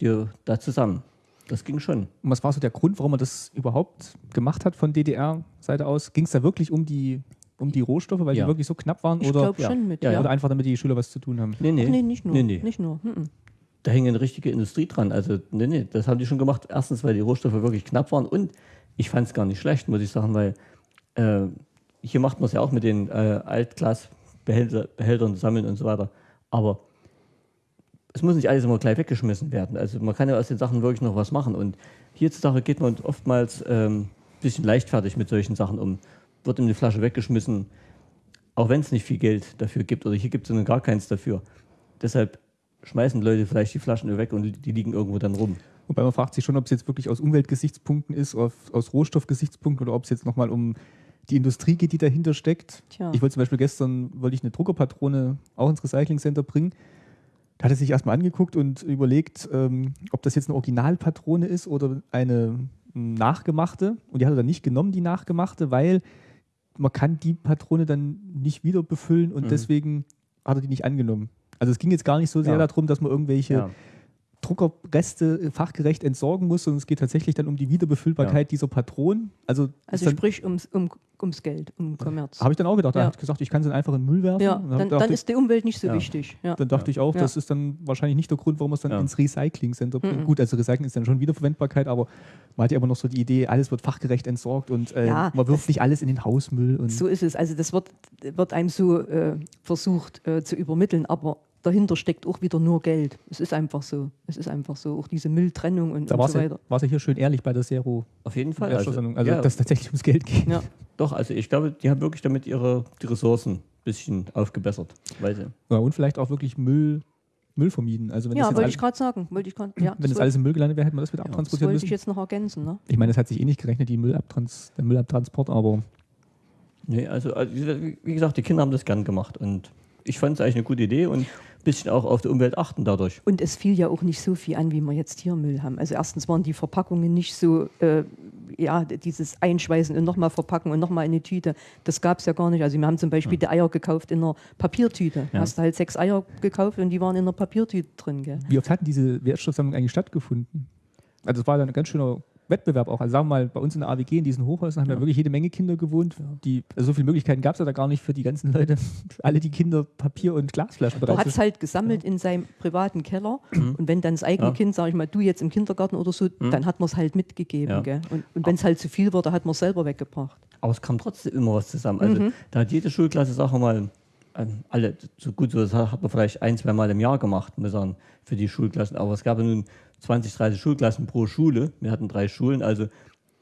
dir da zusammen. Das ging schon. Und was war so der Grund, warum man das überhaupt gemacht hat von DDR-Seite aus? Ging es da wirklich um die, um die Rohstoffe, weil Ja. die wirklich so knapp waren? ich oder, glaube ja. schon mit. Ja, Ja, oder einfach damit die Schüler was zu tun haben? Nee, nee. Ach, nee, nicht nur. Nee, nee. Nicht nur. Mhm. Da hing eine richtige Industrie dran. Also, nee, nee, das haben die schon gemacht. Erstens, weil die Rohstoffe wirklich knapp waren und ich fand es gar nicht schlecht, muss ich sagen, weil äh, hier macht man es ja auch mit den äh, Altglasbehältern sammeln und so weiter. Aber es muss nicht alles immer gleich weggeschmissen werden. Also man kann ja aus den Sachen wirklich noch was machen. Und hierzutage geht man oftmals ein ähm, bisschen leichtfertig mit solchen Sachen um. Wird in die Flasche weggeschmissen, auch wenn es nicht viel Geld dafür gibt. Oder hier gibt es gar keins dafür. Deshalb schmeißen Leute vielleicht die Flaschen weg und die liegen irgendwo dann rum. Wobei man fragt sich schon, ob es jetzt wirklich aus Umweltgesichtspunkten ist, aus Rohstoffgesichtspunkten oder ob es jetzt nochmal um die Industrie geht, die dahinter steckt. Tja. Ich wollte zum Beispiel gestern wollte ich eine Druckerpatrone auch ins Recycling Center bringen. Da hat er sich erstmal angeguckt und überlegt, ähm, ob das jetzt eine Originalpatrone ist oder eine nachgemachte. Und die hat er dann nicht genommen, die nachgemachte, weil man kann die Patrone dann nicht wieder befüllen und Mhm. deswegen hat er die nicht angenommen. Also es ging jetzt gar nicht so sehr Ja. darum, dass man irgendwelche Ja. Druckerreste fachgerecht entsorgen muss, sondern es geht tatsächlich dann um die Wiederbefüllbarkeit dieser Patronen. Also, Also sprich ums, um, ums Geld, um Kommerz. habe ich dann auch gedacht, er Ja. hat gesagt, ich kann sie einfach in den Müll werfen. Ja, dann, dann ich- ist die Umwelt nicht so Ja. wichtig. Ja. dann dachte ich auch, Ja. das ist dann wahrscheinlich nicht der Grund, warum man es dann Ja. ins Recycling Center bringt. Mhm. Gut, also Recycling ist dann schon Wiederverwendbarkeit, aber man hat ja immer noch so die Idee, alles wird fachgerecht entsorgt und äh, Ja, man wirft nicht alles in den Hausmüll. Und So ist es. Also das wird, wird einem so äh, versucht äh, zu übermitteln, aber dahinter steckt auch wieder nur Geld. Es ist einfach so. Es ist einfach so. Auch diese Mülltrennung und, da war und so ja, weiter. ja hier schön ehrlich bei der Zero. Auf jeden Fall. Wertstoffsammlung. Also, ja, dass es tatsächlich ums Geld geht. Ja. doch, also ich glaube, die haben wirklich damit ihre die Ressourcen ein bisschen aufgebessert. Weil Ja, und vielleicht auch wirklich Müll, Müll vermieden. Also wenn Ja, das wollte ich gerade sagen. Wollte ich grad, ja, wenn das das, alles im Müll gelandet wäre, hätte man das wieder wollte, das abtransportieren wollte müssen. ich jetzt noch ergänzen. Ne? Ich meine, das hat sich eh nicht gerechnet, die Müllabtrans der Müllabtransport, aber nee, also, also wie wie gesagt, die Kinder haben das gern gemacht und ich fand es eigentlich eine gute Idee und ein bisschen auch auf die Umwelt achten dadurch. Und es fiel ja auch nicht so viel an, wie wir jetzt hier Müll haben. Also erstens waren die Verpackungen nicht so, äh, ja, dieses Einschweißen und nochmal verpacken und nochmal in eine Tüte, das gab es ja gar nicht. Also wir haben zum Beispiel die Eier gekauft in einer Papiertüte. Ja. Hast du halt sechs Eier gekauft und die waren in einer Papiertüte drin. Gell? wie oft hatten diese Wertstoffsammlungen eigentlich stattgefunden? Also es war dann ein ganz schöner Wettbewerb auch. Also sagen wir mal, bei uns in der AWG, in diesen Hochhäusern, haben ja, wirklich jede Menge Kinder gewohnt. Die, also so viele Möglichkeiten gab es ja da gar nicht für die ganzen Leute, [LAUGHS] alle die Kinder Papier und Glasflaschen bereit. Er hat es halt gesammelt in seinem privaten Keller [CLEARS THROAT] mhm. und wenn dann das eigene Kind, sage ich mal, du jetzt im Kindergarten oder so, mhm. dann hat man es halt mitgegeben. Und, und wenn es halt zu viel wurde, hat man es selber weggebracht. Aber es kam trotzdem immer was zusammen. Also mhm. da hat jede Schulklasse, sagen wir mal, alle, so gut, so das hat man vielleicht ein, zwei Mal im Jahr gemacht, muss sagen, für die Schulklassen. Aber es gab ja nun 20, 30 Schulklassen pro Schule. Wir hatten drei Schulen, also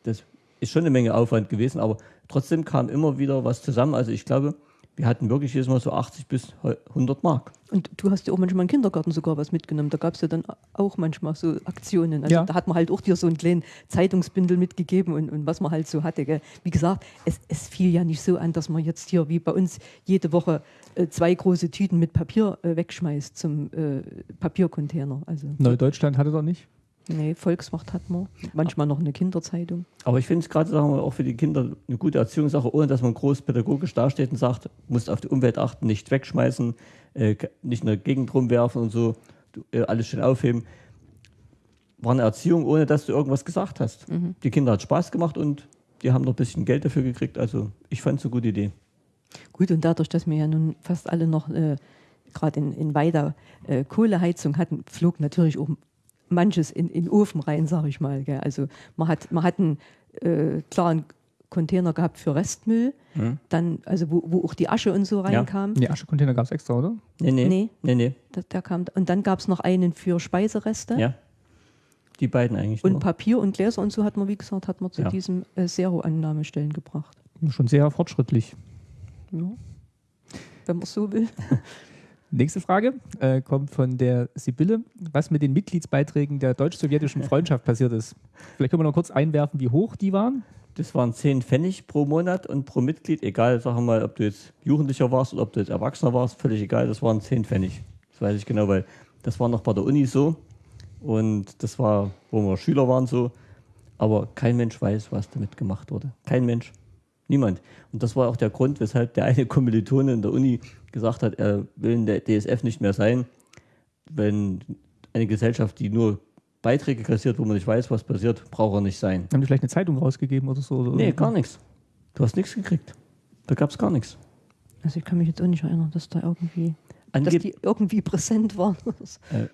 das ist schon eine Menge Aufwand gewesen, aber trotzdem kam immer wieder was zusammen. Also ich glaube, wir hatten wirklich jedes Mal so 80 bis 100 Mark. Und du hast ja auch manchmal im Kindergarten sogar was mitgenommen. Da gab es ja dann auch manchmal so Aktionen. Also ja. da hat man halt auch dir so einen kleinen Zeitungsbündel mitgegeben und, und was man halt so hatte. Gell. Wie gesagt, es, es, fiel ja nicht so an, dass man jetzt hier wie bei uns jede Woche äh, zwei große Tüten mit Papier äh, wegschmeißt zum äh, Papiercontainer. Also, Neudeutschland hatte doch nicht? Nee, Volkswacht hat man. Manchmal noch eine Kinderzeitung. Aber ich finde es gerade auch für die Kinder eine gute Erziehungssache, ohne dass man groß pädagogisch dasteht und sagt, musst auf die Umwelt achten, nicht wegschmeißen, äh, nicht in der Gegend rumwerfen und so, äh, alles schön aufheben. War eine Erziehung, ohne dass du irgendwas gesagt hast. Mhm. Die Kinder hat Spaß gemacht und die haben noch ein bisschen Geld dafür gekriegt. Also ich fand es eine gute Idee. Gut, und dadurch, dass wir ja nun fast alle noch äh, gerade in, in Weida äh, Kohleheizung hatten, flog natürlich auch manches in, in den Ofen rein, sage ich mal. Gell. Also man hat, man hat einen äh, klaren Container gehabt für Restmüll, mhm. dann, also wo, wo auch die Asche und so reinkam. Ja. Die Aschecontainer gab es extra, oder? Nee, nee. nee. nee, nee. Da, da kam, und dann gab es noch einen für Speisereste. Ja. Die beiden eigentlich. Und nur. Papier und Gläser und so hat man, wie gesagt, hat man zu ja. diesem äh, Zero-Annahmestellen gebracht. Schon sehr fortschrittlich. Ja. Wenn man so will. [LAUGHS] Nächste Frage äh, kommt von der Sibylle. Was mit den Mitgliedsbeiträgen der deutsch-sowjetischen Freundschaft passiert ist? Vielleicht können wir noch kurz einwerfen, wie hoch die waren. Das waren 10 Pfennig pro Monat und pro Mitglied, egal, sagen mal, ob du jetzt Jugendlicher warst oder ob du jetzt Erwachsener warst, völlig egal, das waren 10 Pfennig. Das weiß ich genau, weil das war noch bei der Uni so und das war, wo wir Schüler waren so, aber kein Mensch weiß, was damit gemacht wurde. Kein Mensch. Niemand. Und das war auch der Grund, weshalb der eine Kommilitone in der Uni gesagt hat, er will in der DSF nicht mehr sein, wenn eine Gesellschaft, die nur Beiträge kassiert, wo man nicht weiß, was passiert, braucht er nicht sein. Haben die vielleicht eine Zeitung rausgegeben oder so? Oder nee, gar nichts. Du hast nichts gekriegt. Da gab es gar nichts. Also ich kann mich jetzt auch nicht erinnern, dass da irgendwie, Angeb dass die irgendwie präsent waren. Äh,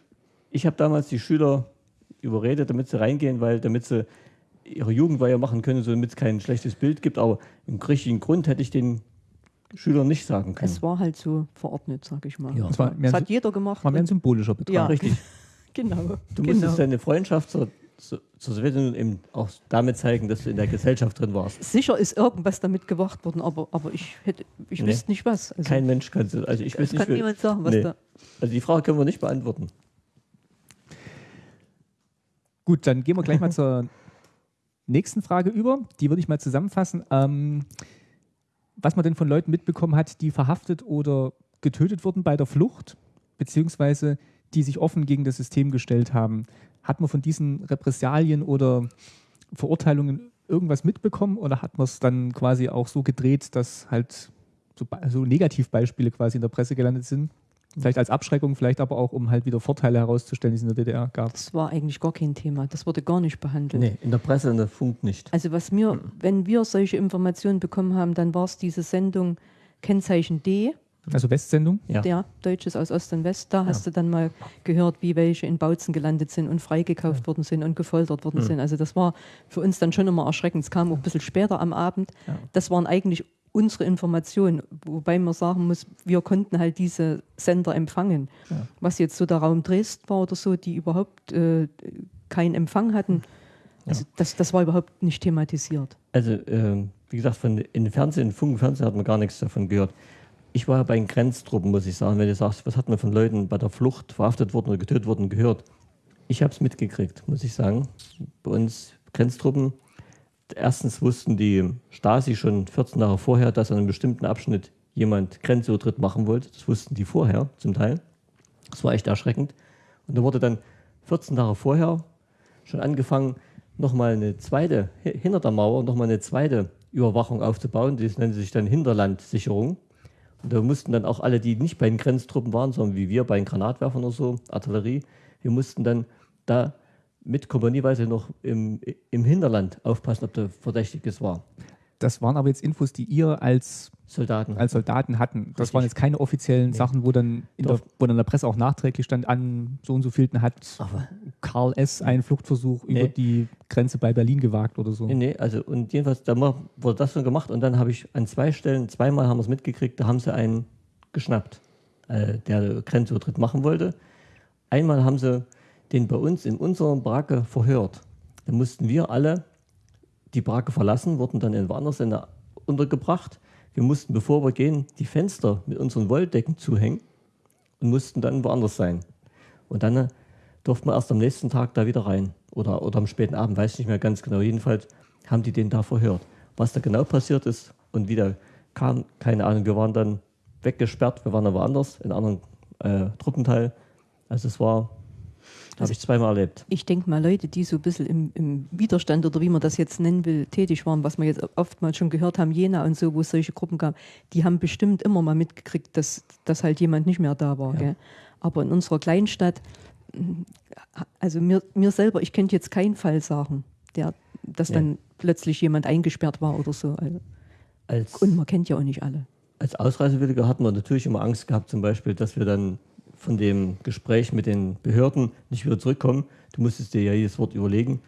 ich habe damals die Schüler überredet, damit sie reingehen, weil damit sie ihre Jugendweihe machen können, so damit es kein schlechtes Bild gibt. Aber im richtigen Grund hätte ich den Schülern nicht sagen können. Es war halt so verordnet, sag ich mal. Ja. Das, war das hat jeder gemacht. War mehr ein symbolischer Betrag. Ja, richtig. [LAUGHS] genau. Du musstest genau. deine Freundschaft zur, zur, zur Sowjetunion eben auch damit zeigen, dass du in der Gesellschaft drin warst. Sicher ist irgendwas damit gemacht worden, aber, aber ich, hätte, ich nee. wüsste nicht was. Also Kein Mensch kann es. Also ich es kann niemand sagen, was nee. da. Also die Frage können wir nicht beantworten. Gut, dann gehen wir gleich mal [LAUGHS] zur nächsten Frage über. Die würde ich mal zusammenfassen. Ähm, was man denn von Leuten mitbekommen hat, die verhaftet oder getötet wurden bei der Flucht, beziehungsweise die sich offen gegen das System gestellt haben. Hat man von diesen Repressalien oder Verurteilungen irgendwas mitbekommen oder hat man es dann quasi auch so gedreht, dass halt so, so Negativbeispiele quasi in der Presse gelandet sind? Vielleicht als Abschreckung, vielleicht aber auch, um halt wieder Vorteile herauszustellen, die es in der DDR gab. Das war eigentlich gar kein Thema. Das wurde gar nicht behandelt. Nee, in der Presse, in der Funk nicht. Also was mir, mhm. wenn wir solche Informationen bekommen haben, dann war es diese Sendung Kennzeichen D. Also Westsendung? Ja. Der Deutsches aus Ost und West. Da ja. hast du dann mal gehört, wie welche in Bautzen gelandet sind und freigekauft ja. worden sind und gefoltert worden mhm. sind. Also das war für uns dann schon immer erschreckend. Es kam auch ein bisschen später am Abend. Ja. Das waren eigentlich unsere Information, wobei man sagen muss, wir konnten halt diese Sender empfangen. Ja. Was jetzt so der Raum Dresden war oder so, die überhaupt äh, keinen Empfang hatten, also ja. das, das war überhaupt nicht thematisiert. Also, äh, wie gesagt, von, in Fernsehen, Funk Fernsehen hat man gar nichts davon gehört. Ich war bei den Grenztruppen, muss ich sagen, wenn du sagst, was hat man von Leuten bei der Flucht verhaftet worden oder getötet worden gehört. Ich habe es mitgekriegt, muss ich sagen. Bei uns Grenztruppen Erstens wussten die Stasi schon 14 Jahre vorher, dass an einem bestimmten Abschnitt jemand Grenzübertritt machen wollte. Das wussten die vorher zum Teil. Das war echt erschreckend. Und da wurde dann 14 Jahre vorher schon angefangen, nochmal eine zweite, hinter der Mauer, nochmal eine zweite Überwachung aufzubauen. Das nannte sich dann Hinterlandsicherung. Und da mussten dann auch alle, die nicht bei den Grenztruppen waren, sondern wie wir bei den Granatwerfern oder so, Artillerie, wir mussten dann da mit kompanieweise noch im, im Hinterland aufpassen, ob da Verdächtiges war. Das waren aber jetzt Infos, die ihr als Soldaten. als Soldaten hatten. Das Richtig. waren jetzt keine offiziellen Nee. Sachen, wo dann, in der, wo dann in der Presse auch nachträglich stand, an so und so vielten hat Aber Karl S. einen Fluchtversuch Nee. über die Grenze bei Berlin gewagt oder so. Nee, nee, also und jedenfalls, da wurde das schon gemacht und dann habe ich an zwei Stellen, zweimal haben wir es mitgekriegt, da haben sie einen geschnappt, äh, der Grenzübertritt machen wollte. Einmal haben sie den bei uns in unserer Baracke verhört. Da mussten wir alle die Baracke verlassen, wurden dann in woanders untergebracht. Wir mussten, bevor wir gehen, die Fenster mit unseren Wolldecken zuhängen und mussten dann woanders sein. Und dann äh, durften wir erst am nächsten Tag da wieder rein. Oder, oder am späten Abend, weiß ich nicht mehr ganz genau. Jedenfalls haben die den da verhört. Was da genau passiert ist und wie der kam, keine Ahnung. Wir waren dann weggesperrt, wir waren aber anders, in einem anderen äh, Truppenteil. Also es war, habe ich zweimal erlebt. Ich denke mal, Leute, die so ein bisschen im, im Widerstand oder wie man das jetzt nennen will, tätig waren, was wir jetzt oftmals schon gehört haben, Jena und so, wo es solche Gruppen gab, die haben bestimmt immer mal mitgekriegt, dass, dass halt jemand nicht mehr da war. Ja. Aber in unserer Kleinstadt, also mir, mir selber, ich könnte jetzt keinen Fall sagen, der, dass Ja. dann plötzlich jemand eingesperrt war oder so. Also, Als, und man kennt ja auch nicht alle. als Ausreisewilliger hatten wir natürlich immer Angst gehabt, zum Beispiel, dass wir dann von dem Gespräch mit den Behörden nicht wieder zurückkommen. Du musstest dir ja jedes Wort überlegen.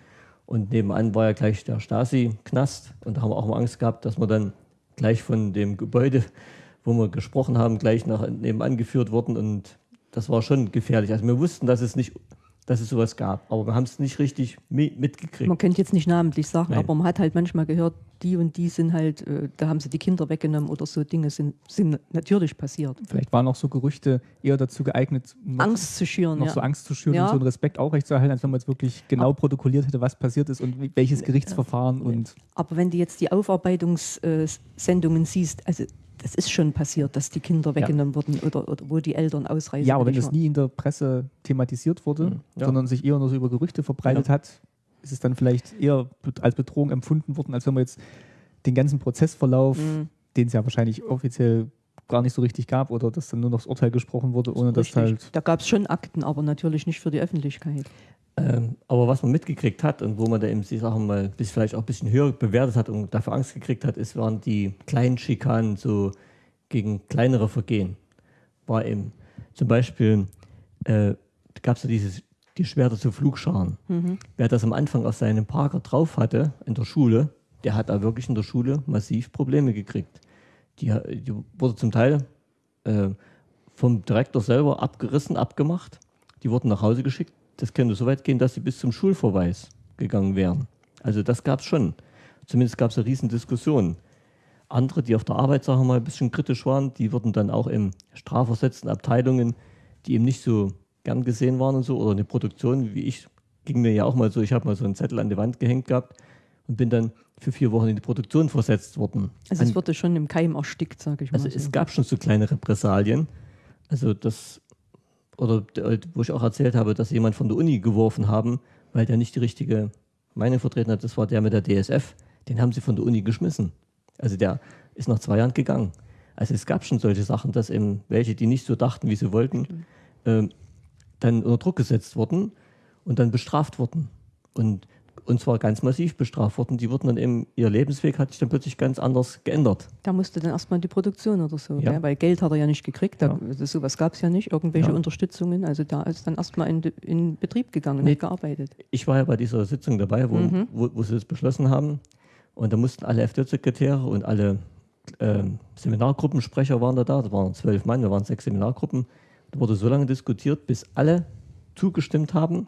Und nebenan war ja gleich der Stasi-Knast. Und da haben wir auch mal Angst gehabt, dass wir dann gleich von dem Gebäude, wo wir gesprochen haben, gleich nach nebenan geführt wurden. Und das war schon gefährlich. Also wir wussten, dass es nicht, dass es sowas gab, aber wir haben es nicht richtig mi- mitgekriegt. Man könnte jetzt nicht namentlich sagen, Nein. aber man hat halt manchmal gehört, die und die sind halt, äh, da haben sie die Kinder weggenommen oder so Dinge sind, sind natürlich passiert. Vielleicht waren auch so Gerüchte eher dazu geeignet, noch, Angst zu schüren. noch ja. so Angst zu schüren Ja. und so einen Respekt aufrechtzuerhalten, als wenn man jetzt wirklich genau protokolliert hätte, was passiert ist und welches Gerichtsverfahren und Aber wenn du jetzt die Aufarbeitungssendungen siehst, also das ist schon passiert, dass die Kinder weggenommen wurden oder, oder wo die Eltern ausreisen. Ja, aber wenn das nie in der Presse thematisiert wurde, Mhm. Ja. sondern sich eher nur so über Gerüchte verbreitet hat, ist es dann vielleicht eher als Bedrohung empfunden worden, als wenn man jetzt den ganzen Prozessverlauf, Mhm. den es ja wahrscheinlich offiziell gar nicht so richtig gab oder dass dann nur noch das Urteil gesprochen wurde, ohne dass Richtig. halt Da gab es schon Akten, aber natürlich nicht für die Öffentlichkeit. Ähm, aber was man mitgekriegt hat und wo man da eben die Sachen mal bis vielleicht auch ein bisschen höher bewertet hat und dafür Angst gekriegt hat, ist, waren die kleinen Schikanen so gegen kleinere Vergehen. War eben zum Beispiel, äh, gab es ja dieses, die Schwerter zu Flugscharen. Wer das am Anfang auf seinem Parker drauf hatte in der Schule, der hat da wirklich in der Schule massiv Probleme gekriegt. Die, die wurde zum Teil äh, vom Direktor selber abgerissen, abgemacht. Die wurden nach Hause geschickt. Das könnte so weit gehen, dass sie bis zum Schulverweis gegangen wären. Also das gab es schon. Zumindest gab es eine riesen Diskussion. Andere, die auf der Arbeit, sagen wir mal, ein bisschen kritisch waren, die wurden dann auch in strafversetzten Abteilungen, die eben nicht so gern gesehen waren und so, oder eine Produktion, wie ich, ging mir ja auch mal so, ich habe mal so einen Zettel an die Wand gehängt gehabt und bin dann für vier Wochen in die Produktion versetzt worden. Also An- es wurde schon im Keim erstickt, sage ich mal. also so. es gab schon so kleine Repressalien. Also das, oder äh, wo ich auch erzählt habe, dass jemand von der Uni geworfen haben, weil der nicht die richtige Meinung vertreten hat, das war der mit der DSF, den haben sie von der Uni geschmissen. Also der ist nach zwei Jahren gegangen. Also es gab schon solche Sachen, dass eben welche, die nicht so dachten, wie sie wollten, ähm, dann unter Druck gesetzt wurden und dann bestraft wurden. Und, und zwar ganz massiv bestraft wurden. Die wurden dann eben, ihr Lebensweg hat sich dann plötzlich ganz anders geändert. Da musste dann erstmal die Produktion oder so, Ja. gell? weil Geld hat er ja nicht gekriegt, da, Ja. das, sowas gab es ja nicht, irgendwelche Ja. Unterstützungen. Also da ist dann erstmal in, in Betrieb gegangen und Nee. hat gearbeitet. ich war ja bei dieser Sitzung dabei, wo, Mhm. wo, wo sie das beschlossen haben. Und da mussten alle FD-Sekretäre und alle ähm, Seminargruppensprecher waren da da. Da waren zwölf Mann, wir waren sechs Seminargruppen. Da wurde so lange diskutiert, bis alle zugestimmt haben,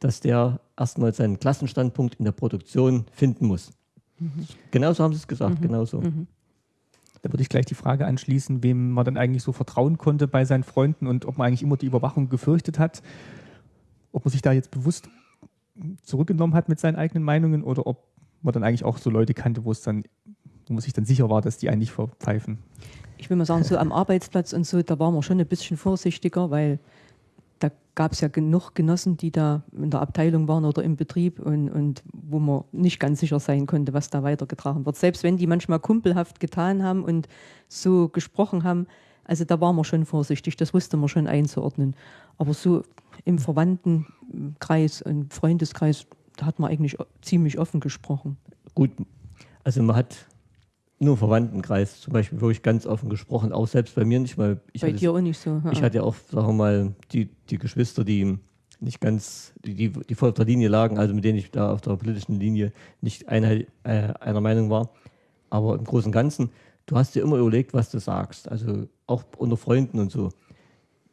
dass der erstmal seinen Klassenstandpunkt in der Produktion finden muss. Genauso haben sie es gesagt, genauso. Da würde ich gleich die Frage anschließen, wem man dann eigentlich so vertrauen konnte bei seinen Freunden und ob man eigentlich immer die Überwachung gefürchtet hat. Ob man sich da jetzt bewusst zurückgenommen hat mit seinen eigenen Meinungen oder ob man dann eigentlich auch so Leute kannte, wo es dann, wo man sich dann sicher war, dass die einen nicht verpfeifen. Ich will mal sagen, so am Arbeitsplatz und so, da waren wir schon ein bisschen vorsichtiger, weil da gab es ja genug Genossen, die da in der Abteilung waren oder im Betrieb und, und wo man nicht ganz sicher sein konnte, was da weitergetragen wird. Selbst wenn die manchmal kumpelhaft getan haben und so gesprochen haben, also da waren wir schon vorsichtig, das wusste man schon einzuordnen. Aber so im Verwandtenkreis, im Freundeskreis, da hat man eigentlich ziemlich offen gesprochen. Gut, also man hat nur Verwandtenkreis zum Beispiel wirklich ganz offen gesprochen, auch selbst bei mir nicht, ich Bei hatte, dir auch nicht so. ja. ich hatte ja auch, sagen wir mal, die, die Geschwister, die nicht ganz, die, die, die voll auf der Linie lagen, also mit denen ich da auf der politischen Linie nicht einheit, äh, einer Meinung war. Aber im Großen und Ganzen, du hast dir immer überlegt, was du sagst. Also auch unter Freunden und so.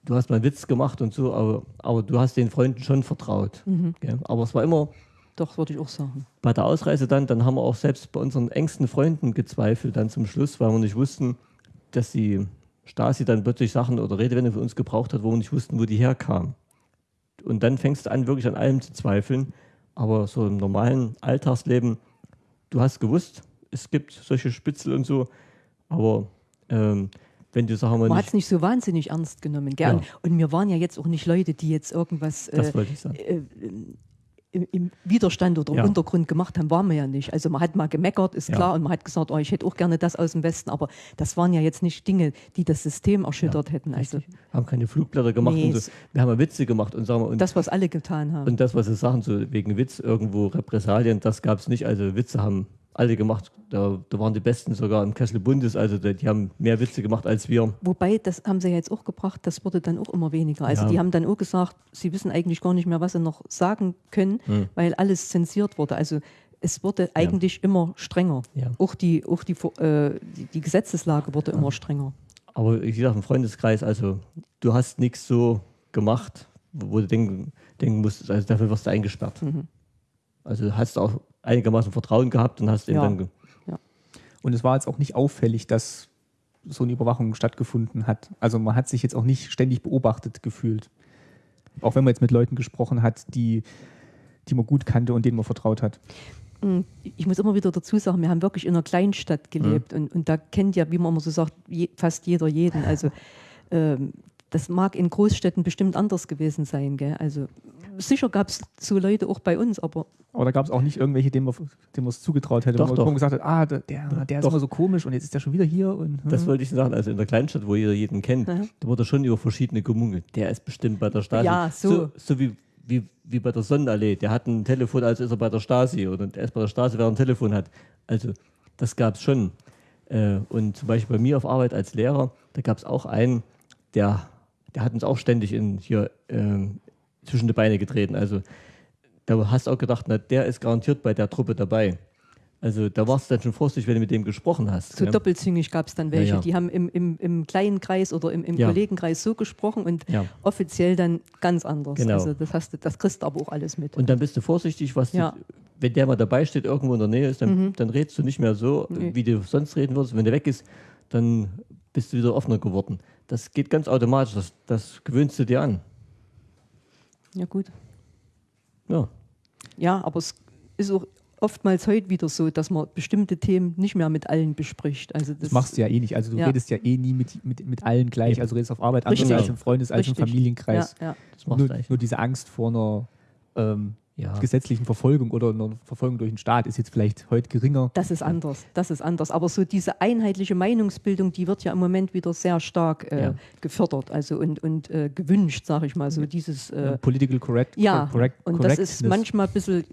Du hast mal einen Witz gemacht und so, aber, aber du hast den Freunden schon vertraut. Gell? Aber es war immer, Doch, würde ich auch sagen. bei der Ausreise dann, dann haben wir auch selbst bei unseren engsten Freunden gezweifelt dann zum Schluss, weil wir nicht wussten, dass die Stasi dann plötzlich Sachen oder Redewendungen für uns gebraucht hat, wo wir nicht wussten, wo die herkamen. Und dann fängst du an, wirklich an allem zu zweifeln. Aber so im normalen Alltagsleben, du hast gewusst, es gibt solche Spitzel und so, aber ähm, wenn du, sagen wir Man hat es nicht so wahnsinnig ernst genommen. Gell? Ja. Und, wir waren ja jetzt auch nicht Leute, die jetzt irgendwas das äh, wollte ich sagen. äh, im, im Widerstand oder im Ja. Untergrund gemacht haben, waren wir ja nicht. Also man hat mal gemeckert, ist Ja. klar, und man hat gesagt, oh, ich hätte auch gerne das aus dem Westen, aber das waren ja jetzt nicht Dinge, die das System erschüttert hätten. Also Haben keine Flugblätter gemacht Nee, und so. Wir haben ja Witze gemacht und sagen wir, und das, was alle getan haben. Und das, was Sie sagen, so wegen Witz irgendwo Repressalien, das gab es nicht. Also Witze haben alle gemacht. Da, da waren die Besten sogar im Kessel Bundes. Also die, haben mehr Witze gemacht als wir. Wobei, das haben sie ja jetzt auch gebracht, das wurde dann auch immer weniger. Also Ja. die haben dann auch gesagt, sie wissen eigentlich gar nicht mehr, was sie noch sagen können, Hm. weil alles zensiert wurde. Also es wurde eigentlich immer strenger. Ja. Auch, die, auch die, äh, die, die Gesetzeslage wurde immer strenger. Aber wie gesagt, im Freundeskreis, also du hast nichts so gemacht, wo wo du denken, denken musstest, also dafür wirst du eingesperrt. Mhm. Also hast du auch einigermaßen Vertrauen gehabt und hast eben Ja. dann. Ge Und es war jetzt auch nicht auffällig, dass so eine Überwachung stattgefunden hat. Also man hat sich jetzt auch nicht ständig beobachtet gefühlt. Auch wenn man jetzt mit Leuten gesprochen hat, die, die man gut kannte und denen man vertraut hat. Mm, Ich muss immer wieder dazu sagen, wir haben wirklich in einer Kleinstadt gelebt und, und da kennt ja, wie man immer so sagt, je, fast jeder jeden. Also [LAUGHS] ähm, das mag in Großstädten bestimmt anders gewesen sein. Gell? Also sicher gab es so Leute auch bei uns, aber Aber da gab es auch nicht irgendwelche, denen man es zugetraut hätte. Doch, wo man gesagt hat, ah, der, der, der ist Doch. immer so komisch und jetzt ist der schon wieder hier. Und, Das wollte ich sagen. Also in der Kleinstadt, wo jeder jeden kennt, Ja. da wurde schon über verschiedene gemungelt. Der ist bestimmt bei der Stasi. Ja, so. So, so wie, wie, wie bei der Sonnenallee. Der hat ein Telefon, als ist er bei der Stasi. Oder der ist bei der Stasi, wer ein Telefon hat. Also das gab es schon. Äh, und zum Beispiel bei mir auf Arbeit als Lehrer, da gab es auch einen, der, der hat uns auch ständig in, hier ähm, zwischen die Beine getreten. Also da hast du auch gedacht, na, der ist garantiert bei der Truppe dabei. Also da warst du dann schon vorsichtig, wenn du mit dem gesprochen hast. so ja. doppelzüngig gab es dann welche. Ja, ja. Die haben im, im, im kleinen Kreis oder im, im. Kollegenkreis so gesprochen und offiziell dann ganz anders. Genau. Also das, hast du, das kriegst du aber auch alles mit. Und dann bist du vorsichtig, was. Mhm. du, wenn der mal dabei steht, irgendwo in der Nähe ist, dann, dann redest du nicht mehr so, Nee. wie du sonst reden würdest. Wenn der weg ist, dann bist du wieder offener geworden. Das geht ganz automatisch, das, das gewöhnst du dir an. ja gut. Ja. Ja, aber es ist auch oftmals heute wieder so, dass man bestimmte Themen nicht mehr mit allen bespricht. Also das, Das machst du ja eh nicht. Also du Ja. redest ja eh nie mit, mit, mit allen gleich. Also du redest auf Arbeit anders als im Freundes-, als im. Familienkreis. Ja, ja. Das machst Nur, du eigentlich. nur diese Angst vor einer ähm, Ja. gesetzlichen Verfolgung oder einer Verfolgung durch den Staat ist jetzt vielleicht heute geringer. Das ist anders, das ist anders. Aber so diese einheitliche Meinungsbildung, die wird ja im Moment wieder sehr stark äh, Ja. gefördert also und, und äh, gewünscht, sage ich mal. So dieses, äh, Political correct, ja, correct, und das ist manchmal ein bisschen,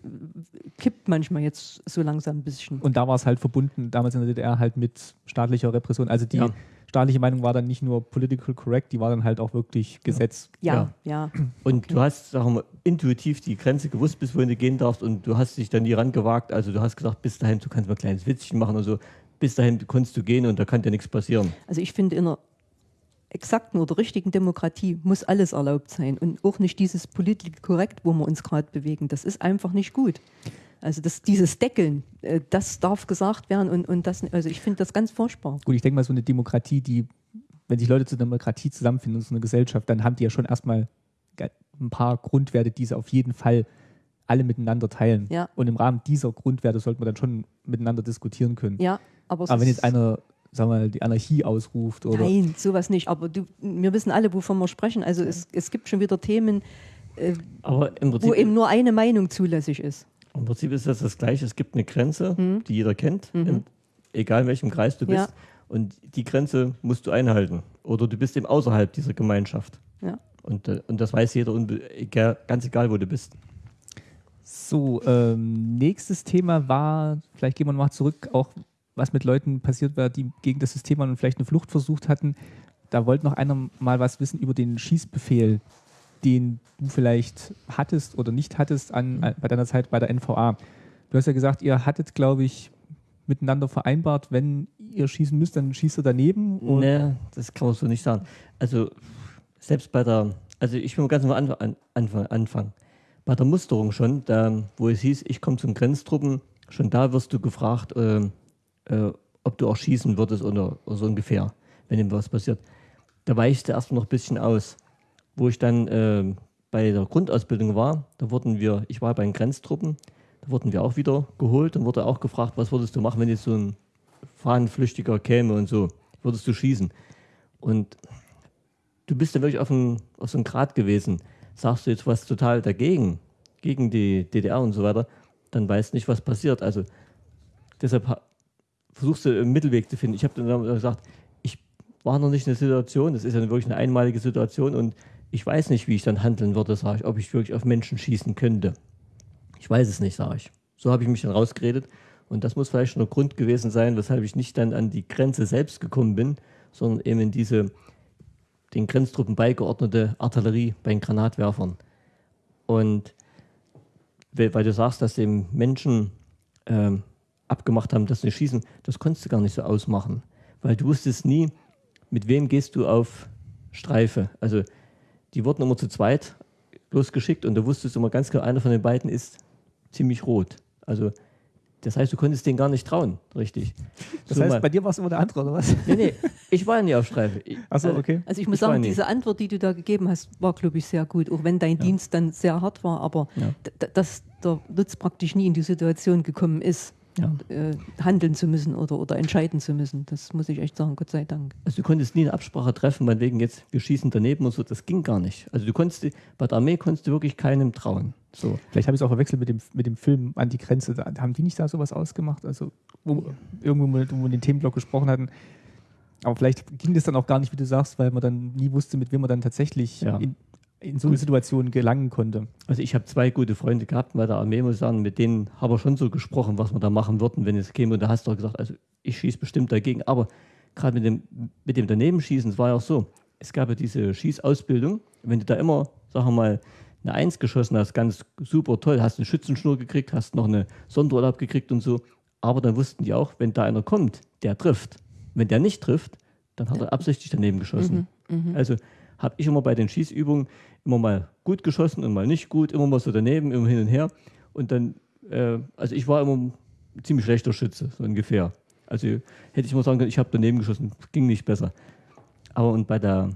kippt manchmal jetzt so langsam ein bisschen. Und da war es halt verbunden, damals in der DDR, halt mit staatlicher Repression. Also die Ja. Staatliche Meinung war dann nicht nur political correct, die war dann halt auch wirklich Gesetz. Ja, ja. Und du hast, sagen wir mal, intuitiv die Grenze gewusst, bis wohin du gehen darfst und du hast dich dann nie rangewagt. Also du hast gesagt, bis dahin, du kannst mal ein kleines Witzchen machen und so. Bis dahin konntest du gehen und da kann dir nichts passieren. Also ich finde, in einer exakten oder richtigen Demokratie muss alles erlaubt sein und auch nicht dieses politisch korrekt, wo wir uns gerade bewegen. Das ist einfach nicht gut. Also das, dieses Deckeln, äh, das darf gesagt werden und, und das, also ich finde das ganz furchtbar. Gut, ich denke mal, so eine Demokratie, die, wenn sich Leute zur Demokratie zusammenfinden, so eine Gesellschaft, dann haben die ja schon erstmal ein paar Grundwerte, die sie auf jeden Fall alle miteinander teilen. Ja. Und im Rahmen dieser Grundwerte sollte man dann schon miteinander diskutieren können. Ja, aber, Aber wenn jetzt einer, sagen wir mal, die Anarchie ausruft oder Nein, sowas nicht. Aber du, wir wissen alle, wovon wir sprechen. Also es, es gibt schon wieder Themen, äh, Aber im Prinzip, wo eben nur eine Meinung zulässig ist. Im Prinzip ist das das Gleiche. Es gibt eine Grenze, die jeder kennt, in, egal in welchem Kreis du bist. Ja. Und die Grenze musst du einhalten. Oder du bist eben außerhalb dieser Gemeinschaft. Ja. Und, äh, und das weiß jeder, egal, ganz egal, wo du bist. So, ähm, nächstes Thema war, vielleicht gehen wir nochmal zurück, auch was mit Leuten passiert war, die gegen das System waren und vielleicht eine Flucht versucht hatten. Da wollte noch einer mal was wissen über den Schießbefehl, den du vielleicht hattest oder nicht hattest an, an, bei deiner Zeit bei der NVA. Du hast ja gesagt, ihr hattet, glaube ich, miteinander vereinbart, wenn ihr schießen müsst, dann schießt ihr daneben. Nee, das kann man so nicht sagen. Also selbst bei der, also ich will ganz am Anfang, an, Anfang anfangen. Bei der Musterung schon, da, wo es hieß, ich komme zum Grenztruppen, schon da wirst du gefragt, äh, äh, ob du auch schießen würdest oder, oder so ungefähr, wenn ihm was passiert. Da weichte erstmal noch ein bisschen aus. Wo ich dann äh, bei der Grundausbildung war, da wurden wir, ich war bei den Grenztruppen, da wurden wir auch wieder geholt und wurde auch gefragt, was würdest du machen, wenn jetzt so ein Fahnenflüchtiger käme und so, würdest du schießen? Und du bist dann wirklich auf, ein, auf so einem Grad gewesen. Sagst du jetzt was total dagegen, gegen die DDR und so weiter, dann weißt nicht, was passiert. Also deshalb ha- versuchst du einen Mittelweg zu finden. Ich habe dann gesagt, ich war noch nicht in der Situation, das ist ja wirklich eine einmalige Situation und ich weiß nicht, wie ich dann handeln würde, sage ich, ob ich wirklich auf Menschen schießen könnte. Ich weiß es nicht, sage ich. So habe ich mich dann rausgeredet. Und das muss vielleicht schon der Grund gewesen sein, weshalb ich nicht dann an die Grenze selbst gekommen bin, sondern eben in diese den Grenztruppen beigeordnete Artillerie bei den Granatwerfern. Und weil du sagst, dass dem Menschen ähm, abgemacht haben, dass sie schießen, das konntest du gar nicht so ausmachen. Weil du wusstest nie, mit wem gehst du auf Streife. Also die wurden immer zu zweit losgeschickt und du wusstest immer ganz genau, einer von den beiden ist ziemlich rot. Also das heißt, du konntest denen gar nicht trauen, richtig. das So heißt, mal- bei dir war es immer der andere, oder was? nee, nee, ich war ja nie auf Streife. Ich- Achso, also, okay. Also ich muss Ich sagen, diese Antwort, die du da gegeben hast, war, glaube ich, sehr gut. Auch wenn dein Dienst dann sehr hart war, aber Ja. dass der Lutz praktisch nie in die Situation gekommen ist, Ja. äh, handeln zu müssen oder, oder entscheiden zu müssen. Das muss ich echt sagen, Gott sei Dank. Also du konntest nie eine Absprache treffen, meinetwegen jetzt, wir schießen daneben und so, das ging gar nicht. Also du konntest, bei der Armee konntest du wirklich keinem trauen. So. Vielleicht habe ich es auch verwechselt mit dem, mit dem Film An die Grenze. Da, haben die nicht da sowas ausgemacht? Also, wo, irgendwo, wo wir- wo wir den Themenblock gesprochen hatten. Aber vielleicht ging das dann auch gar nicht, wie du sagst, weil man dann nie wusste, mit wem man dann tatsächlich Ja. in, in so eine Situation gelangen konnte. Also ich habe zwei gute Freunde gehabt bei der Armee, muss ich sagen, mit denen haben wir schon so gesprochen, was wir da machen würden, wenn es käme. Und da hast du auch gesagt, also ich schieße bestimmt dagegen. Aber gerade mit dem, mit dem Danebenschießen, es war ja auch so, es gab ja diese Schießausbildung. Wenn du da immer, sagen wir mal, eine Eins geschossen hast, ganz super toll, hast eine Schützenschnur gekriegt, hast noch eine Sonderurlaub gekriegt und so. Aber dann wussten die auch, wenn da einer kommt, der trifft. Wenn der nicht trifft, dann hat er absichtlich daneben geschossen. Also habe ich immer bei den Schießübungen immer mal gut geschossen und mal nicht gut, immer mal so daneben, immer hin und her. Und dann, äh, also ich war immer ein ziemlich schlechter Schütze, so ungefähr. Also hätte ich mal sagen können, ich habe daneben geschossen, ging nicht besser. Aber und bei der,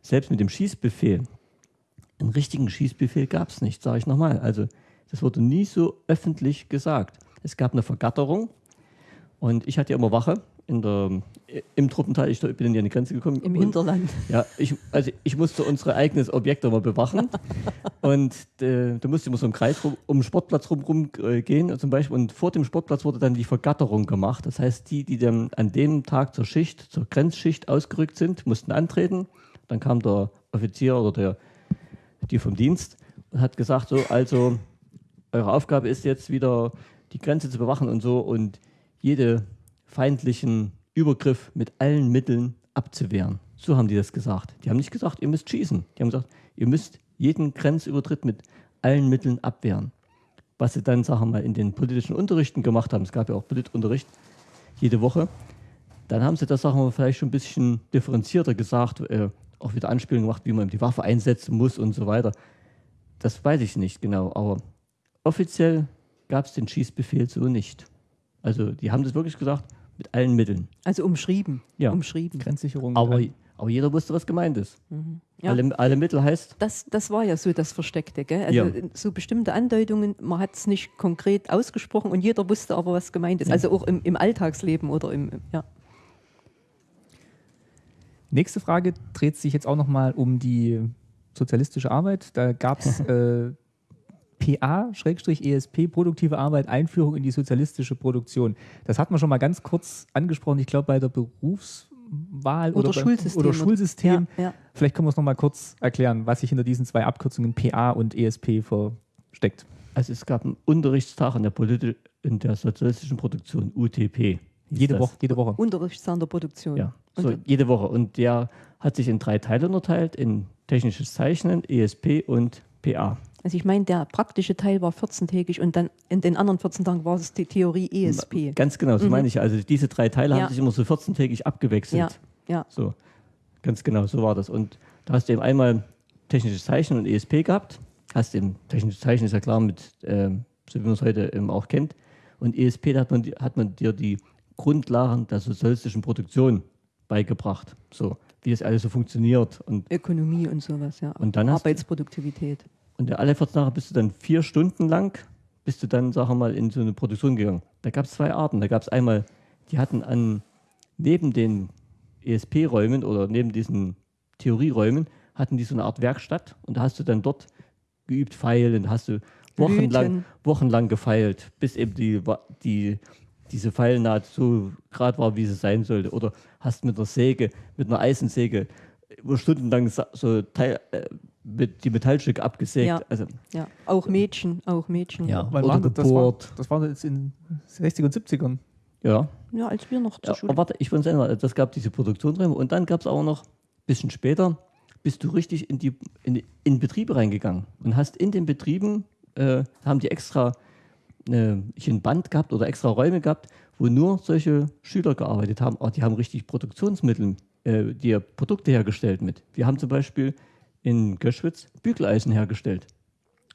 selbst mit dem Schießbefehl, einen richtigen Schießbefehl gab es nicht, sage ich nochmal. Also das wurde nie so öffentlich gesagt. Es gab eine Vergatterung und ich hatte ja immer Wache in der, im Truppenteil. Ich bin in die Grenze gekommen. Im und- Hinterland. ja, ich, also ich musste unsere eigenes Objekt immer bewachen. [LAUGHS] und äh, da musste immer so im Kreis rum, um den Sportplatz rum, rum äh, gehen zum Beispiel. Und vor dem Sportplatz wurde dann die Vergatterung gemacht. Das heißt, die, die dann an dem Tag zur Schicht, zur Grenzschicht ausgerückt sind, mussten antreten. Dann kam der Offizier oder der, die vom Dienst und hat gesagt, so, also eure Aufgabe ist jetzt wieder die Grenze zu bewachen und so und jede feindlichen Übergriff mit allen Mitteln abzuwehren. So haben die das gesagt. Die haben nicht gesagt, ihr müsst schießen. Die haben gesagt, ihr müsst jeden Grenzübertritt mit allen Mitteln abwehren. Was sie dann, sagen wir mal, in den politischen Unterrichten gemacht haben, es gab ja auch Politunterricht jede Woche, dann haben sie das, sagen wir mal, vielleicht schon ein bisschen differenzierter gesagt, äh, auch wieder Anspielungen gemacht, wie man die Waffe einsetzen muss und so weiter. Das weiß ich nicht genau, aber offiziell gab es den Schießbefehl so nicht. Also die haben das wirklich gesagt, mit allen Mitteln. Also umschrieben. Ja. Umschrieben. Grenzsicherung. Aber, aber jeder wusste, was gemeint ist. Ja. Alle, alle Mittel heißt, Das, das war ja so das Versteckte, gell? Also Ja. so bestimmte Andeutungen, man hat es nicht konkret ausgesprochen und jeder wusste aber, was gemeint ist. Also auch im, im Alltagsleben oder im, im- ja. Nächste Frage dreht sich jetzt auch nochmal um die sozialistische Arbeit. Da gab es [LAUGHS] äh, PA-ESP, produktive Arbeit, Einführung in die sozialistische Produktion. Das hat man schon mal ganz kurz angesprochen, ich glaube bei der Berufs Wahl Oder oder, Schulsystem. Oder Schulsystem. Ja, ja. Vielleicht können wir es nochmal kurz erklären, was sich hinter diesen zwei Abkürzungen PA und ESP versteckt. Also es gab einen Unterrichtstag in der, Politi in der sozialistischen Produktion, UTP. Jede. Woche, jede Woche. Unterrichtszahn der Produktion. Ja, so jede Woche. Und der hat sich in drei Teile unterteilt, in technisches Zeichnen, ESP und PA. Also ich meine, der praktische Teil war 14-tägig und dann in den anderen 14 Tagen war es die Theorie ESP. Ganz genau, so meine ich. Also diese drei Teile Ja. haben sich immer so 14-tägig abgewechselt. Ja, ja. So, ganz genau, so war das. Und da hast du eben einmal technisches Zeichnen und ESP gehabt. Hast eben technisches Zeichnen ist ja klar mit, ähm, so wie man es heute eben auch kennt. Und ESP, da hat man, hat man dir die Grundlagen der sozialistischen Produktion beigebracht. So, wie das alles so funktioniert. Und, Ökonomie und sowas, ja. Und dann Arbeitsproduktivität. Und alle 14 Tage bist du dann vier Stunden lang, bist du dann, sagen wir mal, in so eine Produktion gegangen. Da gab es zwei Arten. Da gab es einmal, die hatten an neben den ESP-Räumen oder neben diesen Theorieräumen hatten die so eine Art Werkstatt und da hast du dann dort geübt feilen, da hast du wochenlang, wochenlang gefeilt, bis eben die, die, diese Pfeilnaht so gerade war, wie sie sein sollte. Oder hast mit einer Säge, mit einer Eisensäge über stundenlang so Teil, äh, mit die Metallstücke abgesägt. Ja. Also, Ja. Auch Mädchen, auch Mädchen. Ja. Wann Oder das? War, das war jetzt in 60 und 70ern. ja. Ja, als wir noch zur Ja, Schule. aber warte, ich will sagen, das gab diese Produktionsräume und dann gab es auch noch, ein bisschen später, bist du richtig in die in, in Betriebe reingegangen und hast in den Betrieben, äh, haben die extra äh, ein Band gehabt oder extra Räume gehabt, wo nur solche Schüler gearbeitet haben. Auch die haben richtig Produktionsmittel, äh, die Produkte hergestellt mit. Wir haben zum Beispiel in Göschwitz Bügeleisen hergestellt.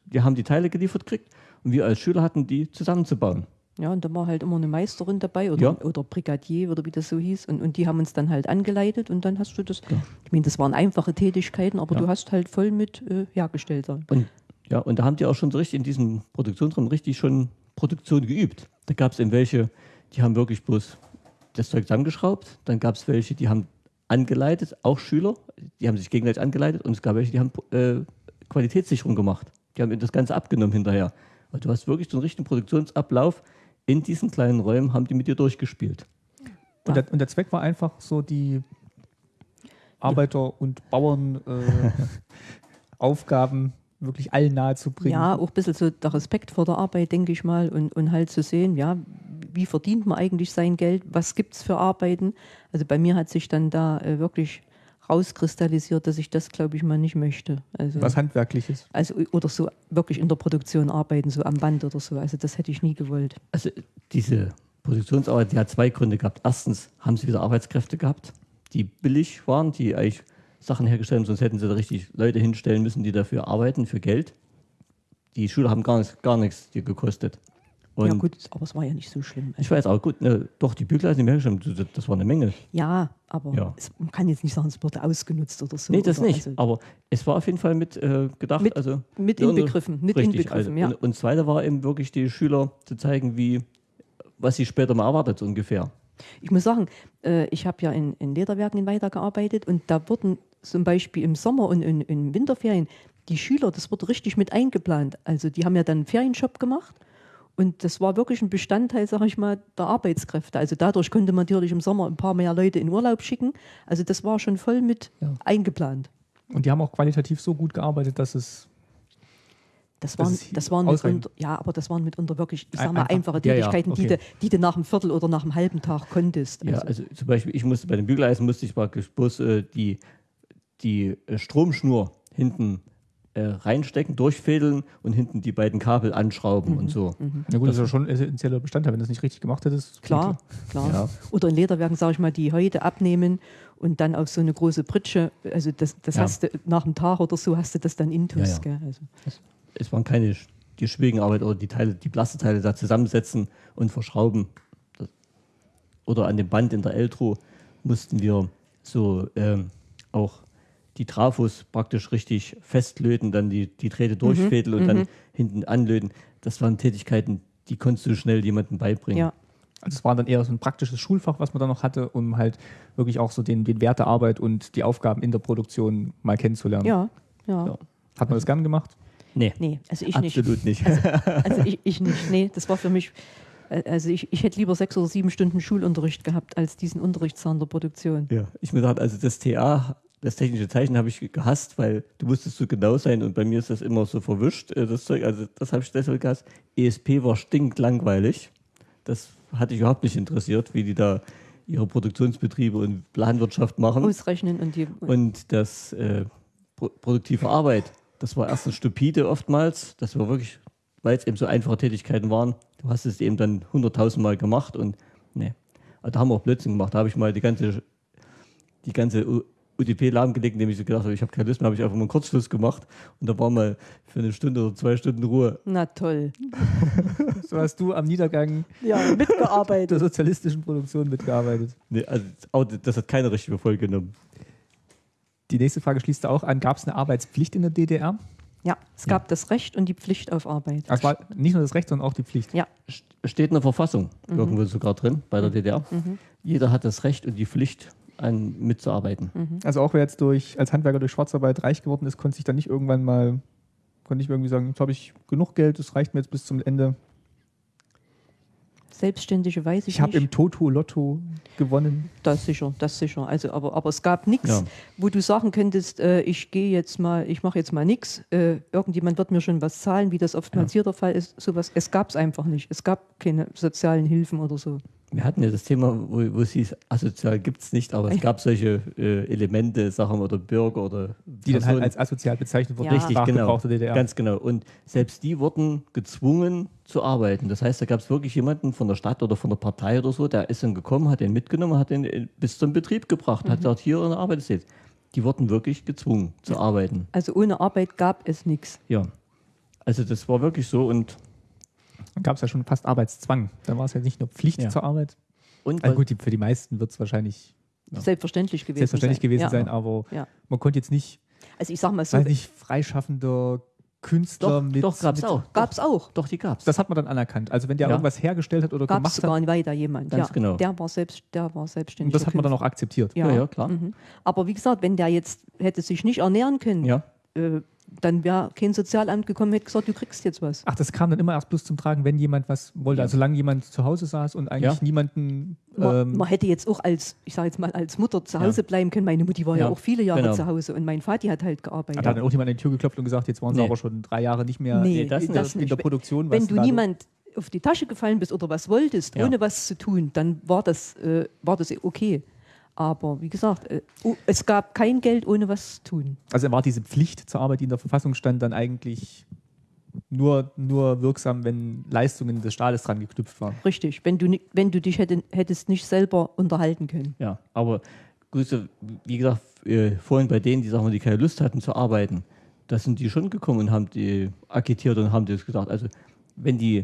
Wir haben die Teile geliefert gekriegt und wir als Schüler hatten die zusammenzubauen. Ja, und da war halt immer eine Meisterin dabei oder, Ja. oder Brigadier oder wie das so hieß. Und, und die haben uns dann halt angeleitet und dann hast du das. Ich meine, das waren einfache Tätigkeiten, aber Ja. du hast halt voll mit äh, hergestellt. dann. Und, ja, und da haben die auch schon so richtig in diesem Produktionsraum richtig schon Produktion geübt. Da gab es eben welche, die haben wirklich bloß das Zeug zusammengeschraubt. Dann gab es welche, die haben angeleitet, auch Schüler, die haben sich gegenseitig angeleitet. Und es gab welche, die haben äh, Qualitätssicherung gemacht. Die haben das Ganze abgenommen hinterher. Und du hast wirklich so einen richtigen Produktionsablauf. In diesen kleinen Räumen haben die mit dir durchgespielt. Und, der, und der Zweck war einfach so, die Arbeiter- und Bauernaufgaben äh, [LAUGHS] Aufgaben wirklich allen nahezubringen. Ja, auch ein bisschen so der Respekt vor der Arbeit, denke ich mal, und, und halt zu sehen, ja, wie verdient man eigentlich sein Geld, was gibt es für Arbeiten. Also bei mir hat sich dann da äh, wirklich rauskristallisiert, dass ich das, glaube ich, mal nicht möchte. Also, Was Handwerkliches. also oder so wirklich in der Produktion arbeiten, so am Band oder so. Also das hätte ich nie gewollt. Also diese Produktionsarbeit, die hat zwei Gründe gehabt. Erstens haben sie wieder Arbeitskräfte gehabt, die billig waren, die eigentlich Sachen hergestellt haben, sonst hätten sie da richtig Leute hinstellen müssen, die dafür arbeiten, für Geld. Die Schüler haben gar nichts, gar nichts dir gekostet. Und ja gut, aber es war ja nicht so schlimm. Also, ich weiß auch, gut, ne, doch, die Bügeleisen, wir hergestellt das- war eine Menge. ja, aber Ja. Es, man kann jetzt nicht sagen, es wurde ausgenutzt oder so. Nee, das nicht. Also, Aber es war auf jeden Fall mit äh, gedacht. Mit- also, mit inbegriffen, mit richtig, inbegriffen, also, ja. Und, und das Zweite war eben wirklich die Schüler zu zeigen, wie, was sie später mal erwartet, ungefähr. Ich muss sagen, äh, ich habe ja in, in Lederwerken weitergearbeitet und da wurden zum Beispiel im Sommer und in, in Winterferien die Schüler, das wurde richtig mit eingeplant. Also die haben ja dann einen Ferienjob gemacht und das war wirklich ein Bestandteil, sag ich mal, der Arbeitskräfte. Also dadurch konnte man natürlich im Sommer ein paar mehr Leute in Urlaub schicken. Also das war schon voll mit Ja. eingeplant. Und die haben auch qualitativ so gut gearbeitet, dass es Das waren, das waren mitunter, ja, aber das waren mitunter wirklich, ich sag mal, einfach. einfache Ja, ja, Tätigkeiten, die, okay. du, die du nach einem Viertel oder nach einem halben Tag konntest. Ja, Also, also zum Beispiel, ich musste bei den Bügeleisen musste ich praktisch bloß äh, die, die äh, Stromschnur hinten äh, reinstecken, durchfädeln und hinten die beiden Kabel anschrauben und so. Na gut, das ist ja schon ein essentieller Bestandteil. Wenn du das nicht richtig gemacht hättest, Klar, klar. Ja. Oder in Lederwerken, sage ich mal, die Häute abnehmen und dann auf so eine große Pritsche, also das, das Ja. hast du nach einem Tag oder so, hast du das dann intus. Ja? Also, Es waren keine die schwierigen Arbeit oder die Teile, die Plasteteile da zusammensetzen und verschrauben. Das, oder an dem Band in der Eltro mussten wir so ähm, auch die Trafos praktisch richtig festlöten, dann die, die Drähte durchfädeln und dann hinten anlöten. Das waren Tätigkeiten, die konntest du schnell jemandem beibringen. ja. Also es war dann eher so ein praktisches Schulfach, was man da noch hatte, um halt wirklich auch so den, den Wert der Arbeit und die Aufgaben in der Produktion mal kennenzulernen. ja, ja, Ja. Hat man das gern gemacht? Nee, Nee, also ich nicht. absolut nicht. Also [LAUGHS] ich, ich nicht. Nee, das war für mich Äh, Also ich, ich hätte lieber sechs oder sieben Stunden Schulunterricht gehabt, als diesen Unterrichtszahn der Produktion. Ja, ich mir dachte, also das TA, das technische Zeichen habe ich gehasst, weil du musstest so genau sein und bei mir ist das immer so verwischt, äh, das Zeug, also das habe ich deshalb gehasst. ESP war stinklangweilig. Das hatte ich überhaupt nicht interessiert, wie die da ihre Produktionsbetriebe und Planwirtschaft machen. Ausrechnen und die. Und das äh, pro produktive Arbeit, das war erstens stupide oftmals. Das war wirklich, weil es eben so einfache Tätigkeiten waren. Du hast es eben dann hunderttausend Mal gemacht und ne. Also da haben wir auch Blödsinn gemacht. Da habe ich mal die ganze, die ganze UDP lahmgelegt, indem ich so gedacht habe, ich habe keine Lust mehr, habe ich einfach mal einen Kurzschluss gemacht und da war mal für eine Stunde oder zwei Stunden Ruhe. Na toll. [LAUGHS] So hast du am Niedergang Ja, der mitgearbeitet. sozialistischen Produktion mitgearbeitet. Nee, also das hat keine richtige Folge genommen. Die nächste Frage schließt auch an, gab es eine Arbeitspflicht in der DDR? Ja, es gab das Recht und die Pflicht auf Arbeit. Es war nicht nur das Recht, sondern auch die Pflicht. Ja, St- Steht in der Verfassung irgendwo sogar drin bei der DDR. Jeder hat das Recht und die Pflicht, an, mitzuarbeiten. Also auch wer jetzt durch, als Handwerker durch Schwarzarbeit reich geworden ist, konnte sich dann nicht irgendwann mal, konnte nicht irgendwie sagen, jetzt habe ich genug Geld, das reicht mir jetzt bis zum Ende. Selbstständige weiß ich, Ich habe nicht. im Toto-Lotto gewonnen. Das sicher, das sicher. Also, aber, aber es gab nichts, Ja. wo du sagen könntest, äh, ich gehe jetzt mal, ich mache jetzt mal nichts. Äh, irgendjemand wird mir schon was zahlen, wie das oftmals hier der Fall ist. Sowas, es gab es einfach nicht. Es gab keine sozialen Hilfen oder so. Wir hatten ja das Thema, wo, wo es hieß, asozial gibt es nicht, aber es gab solche äh, Elemente, Sachen oder Bürger oder Die dann halt als asozial bezeichnet wurden. Ja. Richtig, genau. DDR. Ganz genau. Und selbst die wurden gezwungen zu arbeiten. Das heißt, da gab es wirklich jemanden von der Stadt oder von der Partei oder so, der ist dann gekommen, hat den mitgenommen, hat den äh, bis zum Betrieb gebracht, hat dort hier eine Arbeit jetzt. Die wurden wirklich gezwungen zu arbeiten. Also ohne Arbeit gab es nichts. Ja. Also das war wirklich so und, gab es ja schon fast Arbeitszwang. Dann war es ja nicht nur Pflicht Ja. zur Arbeit. und Also gut, die, für die meisten wird es wahrscheinlich Selbstverständlich gewesen selbstverständlich sein. gewesen ja. sein, aber Ja. man konnte jetzt nicht, Also ich sag mal so, weiß nicht, freischaffender Künstler doch, mit. doch gab es mit, auch. gab es auch. Doch, die gab es. Das hat man dann anerkannt. Also wenn der Ja. irgendwas hergestellt hat oder Gab es gemacht hat, in Weida jemand. Ganz ja, genau. Der war, selbst, der war selbstständig. und das hat man dann auch akzeptiert. Ja, Ja, ja, klar. Mhm. Aber wie gesagt, wenn der jetzt hätte sich nicht ernähren können, Ja. äh, dann wäre kein Sozialamt gekommen, hätte gesagt, du kriegst jetzt was. Ach, das kam dann immer erst bloß zum Tragen, wenn jemand was wollte. Also solange jemand zu Hause saß und eigentlich Ja. niemanden. Man, Ähm, man hätte jetzt auch als, ich sage jetzt mal, als Mutter zu Hause bleiben können. Meine Mutti war ja, Ja, auch viele Jahre genau. zu Hause und mein Vati hat halt gearbeitet. hat dann auch jemand an die Tür geklopft und gesagt, jetzt waren sie Nee. aber schon drei Jahre nicht mehr Nee, in, der- das in, nicht. in der Produktion. Wenn was du niemand auf die Tasche gefallen bist oder was wolltest, Ja. ohne was zu tun, dann war das, äh, war das okay. Aber wie gesagt, äh, es gab kein Geld ohne was zu tun. Also war diese Pflicht zur Arbeit, die in der Verfassung stand, dann eigentlich nur, nur wirksam, wenn Leistungen des Staates dran geknüpft waren. Richtig. Wenn du, wenn du dich hätte, hättest nicht selber unterhalten können. Ja, aber so, wie gesagt, äh, vorhin bei denen, die sagen die keine Lust hatten zu arbeiten, da sind die schon gekommen und haben die agitiert und haben das gesagt. Also wenn die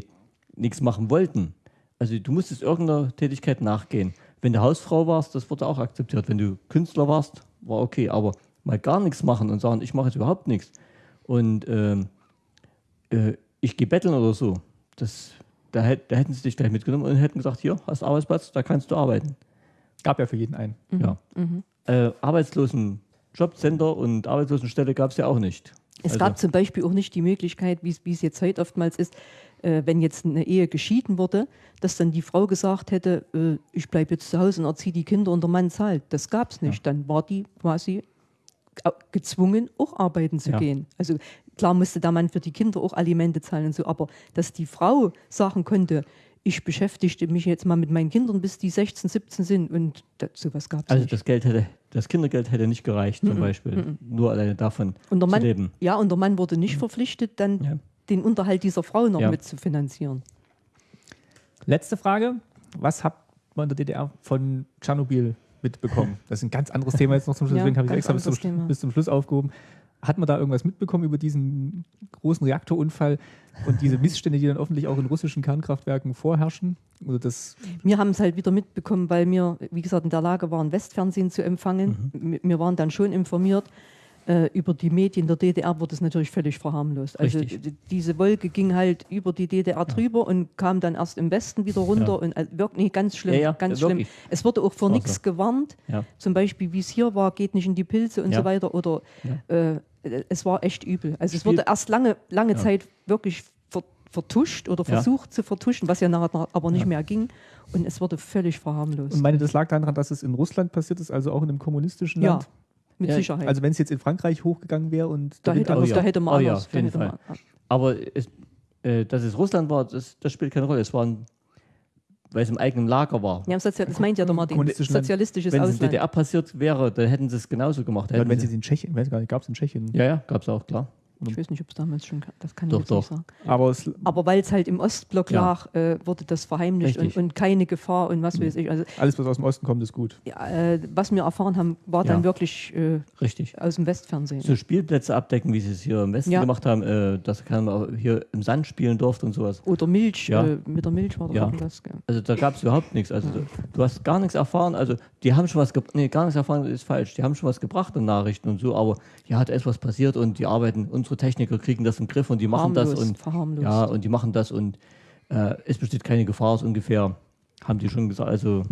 nichts machen wollten, also du musstest irgendeiner Tätigkeit nachgehen. Wenn du Hausfrau warst, das wurde auch akzeptiert. Wenn du Künstler warst, war okay. Aber mal gar nichts machen und sagen, ich mache jetzt überhaupt nichts und ähm, äh, ich gehe betteln oder so, das, da, hätt, da hätten sie dich gleich mitgenommen und hätten gesagt, hier, hast Arbeitsplatz, da kannst du arbeiten. Gab ja für jeden einen. Ja. Äh, Arbeitslosen Jobcenter und Arbeitslosenstelle gab es ja auch nicht. Es Also- gab zum Beispiel auch nicht die Möglichkeit, wie es- wie es jetzt heute oftmals ist, äh, wenn jetzt eine Ehe geschieden wurde, dass dann die Frau gesagt hätte, äh, ich bleibe jetzt zu Hause und erziehe die Kinder und der Mann zahlt. Das gab es nicht. Dann war die quasi au- gezwungen, auch arbeiten zu Ja. gehen. Also klar musste der Mann für die Kinder auch Alimente zahlen und so, aber dass die Frau sagen konnte, ich beschäftigte mich jetzt mal mit meinen Kindern, bis die 16, 17 sind und das, sowas gab es Also nicht. das Geld hätte, das Kindergeld hätte nicht gereicht, zum Beispiel. Nur alleine davon Und der zu Mann, leben. ja, und der Mann wurde nicht verpflichtet, dann Ja. Den Unterhalt dieser Frau noch Ja. mitzufinanzieren. Letzte Frage. Was hat man in der DDR von Tschernobyl mitbekommen? Das ist ein ganz anderes Thema jetzt noch zum Schluss, Ja, deswegen habe ich extra bis zum, Thema. bis zum Schluss aufgehoben. Hat man da irgendwas mitbekommen über diesen großen Reaktorunfall und diese Missstände, die dann hoffentlich auch in russischen Kernkraftwerken vorherrschen? Oder das Wir haben es halt wieder mitbekommen, weil wir, wie gesagt, in der Lage waren, Westfernsehen zu empfangen. Mhm. Wir waren dann schon informiert. Äh, über die Medien der DDR wurde es natürlich völlig verharmlost. Also Richtig. diese Wolke ging halt über die DDR drüber und kam dann erst im Westen wieder runter. Ja. Und äh, wirklich ganz schlimm, Ja, ja, ganz ja, schlimm. Es wurde auch vor nichts so. gewarnt. Ja. Zum Beispiel, wie es hier war, geht nicht in die Pilze und Ja. so weiter. Oder äh, es war echt übel. Also es wurde erst lange, lange Ja. Zeit wirklich ver vertuscht oder Ja. versucht zu vertuschen, was ja nachher aber nicht Ja. mehr ging. Und es wurde völlig verharmlost. Und meine, das lag daran, dass es in Russland passiert ist, also auch in einem kommunistischen ja, Land. Mit Ja, Sicherheit. Also wenn es jetzt in Frankreich hochgegangen wäre und da, hätte, Oh man- ja. da hätte man Oh ja, anders. auf jeden Fall. Aber es, äh, dass es Russland war, das, das spielt keine Rolle. Es war, ein, weil es im eigenen Lager war. Ja, das meint ja der Martin. Sozialistisches Wenn es in Ausland. DDR passiert wäre, dann hätten sie es genauso gemacht. Ja, wenn sie- sie in Tschechien, weiß gar nicht, gab es in Tschechien. ja, ja, gab es auch, klar. Ich weiß nicht, ob es damals schon, das kann ich Doch, jetzt doch. nicht sagen. Aber Aber weil es halt im Ostblock Ja. lag, äh, wurde das verheimlicht und, und keine Gefahr und was weiß ich. Also alles, was aus dem Osten kommt, ist gut. ja, äh, was wir erfahren haben, war Ja. dann wirklich äh, Richtig. aus dem Westfernsehen. So Spielplätze abdecken, wie sie es hier im Westen Ja. gemacht haben, äh, dass keiner hier im Sand spielen durfte und sowas. Oder Milch, Ja. äh, mit der Milch war irgendwas. gell. Also da gab es überhaupt nichts. Also du, du hast gar nichts erfahren. Also die haben schon was gebracht. Nee, gar nichts erfahren ist falsch. Die haben schon was gebracht in Nachrichten und so, aber ja, da ist was passiert und die arbeiten, unsere Techniker kriegen das im Griff und die machen das und ja, und die machen das und äh, es besteht keine Gefahr, so ungefähr. Haben die schon gesagt. Also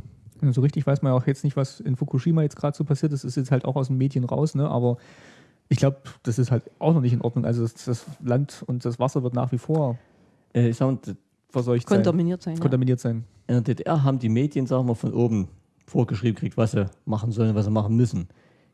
Ja, So richtig weiß man ja auch jetzt nicht, was in Fukushima jetzt gerade so passiert ist. ist jetzt halt auch aus den Medien raus, ne? aber ich glaube, das ist halt auch noch nicht in Ordnung. Also das, das Land und das Wasser wird nach wie vor äh, ich sag mal, verseucht sein, Kontaminiert sein. Ja. kontaminiert sein. in der DDR haben die Medien, sagen wir, von oben vorgeschrieben gekriegt, was sie machen sollen, was sie machen müssen.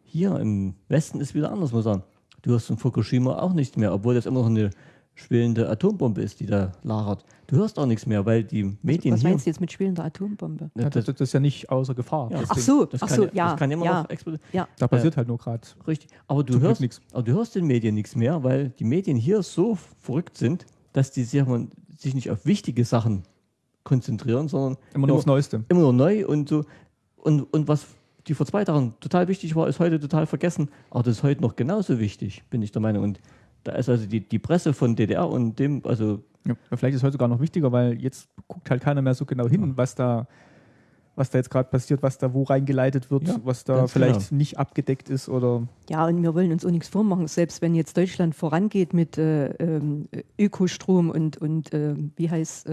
Hier im Westen ist wieder anders, muss man sagen. Du hörst von Fukushima auch nichts mehr, obwohl das immer noch eine schwelende Atombombe ist, die da lagert. Du hörst auch nichts mehr, weil die Medien Was hier. meinst du jetzt mit spielender Atombombe? Ja, das, das ist ja nicht außer Gefahr. Ja. Das Ach so, das ach kann, so, ja, ja. das kann immer ja, noch explodieren. ja. Da passiert halt nur gerade. Richtig. Aber du hörst, aber du hörst den Medien nichts mehr, weil die Medien hier so verrückt sind, dass die sich, sich nicht auf wichtige Sachen konzentrieren, sondern Immer nur aufs Neueste. immer nur neu und so. Und, und was die vor zwei Tagen total wichtig war, ist heute total vergessen. Aber das ist heute noch genauso wichtig, bin ich der Meinung. Und da ist also die, die Presse von DDR und dem, also Ja, vielleicht ist es heute sogar noch wichtiger, weil jetzt guckt halt keiner mehr so genau hin, was da, was da jetzt gerade passiert, was da wo reingeleitet wird, Ja, was da vielleicht genau. nicht abgedeckt ist oder Ja, und wir wollen uns auch nichts vormachen. Selbst wenn jetzt Deutschland vorangeht mit äh, ähm, Ökostrom und, und äh, wie heißt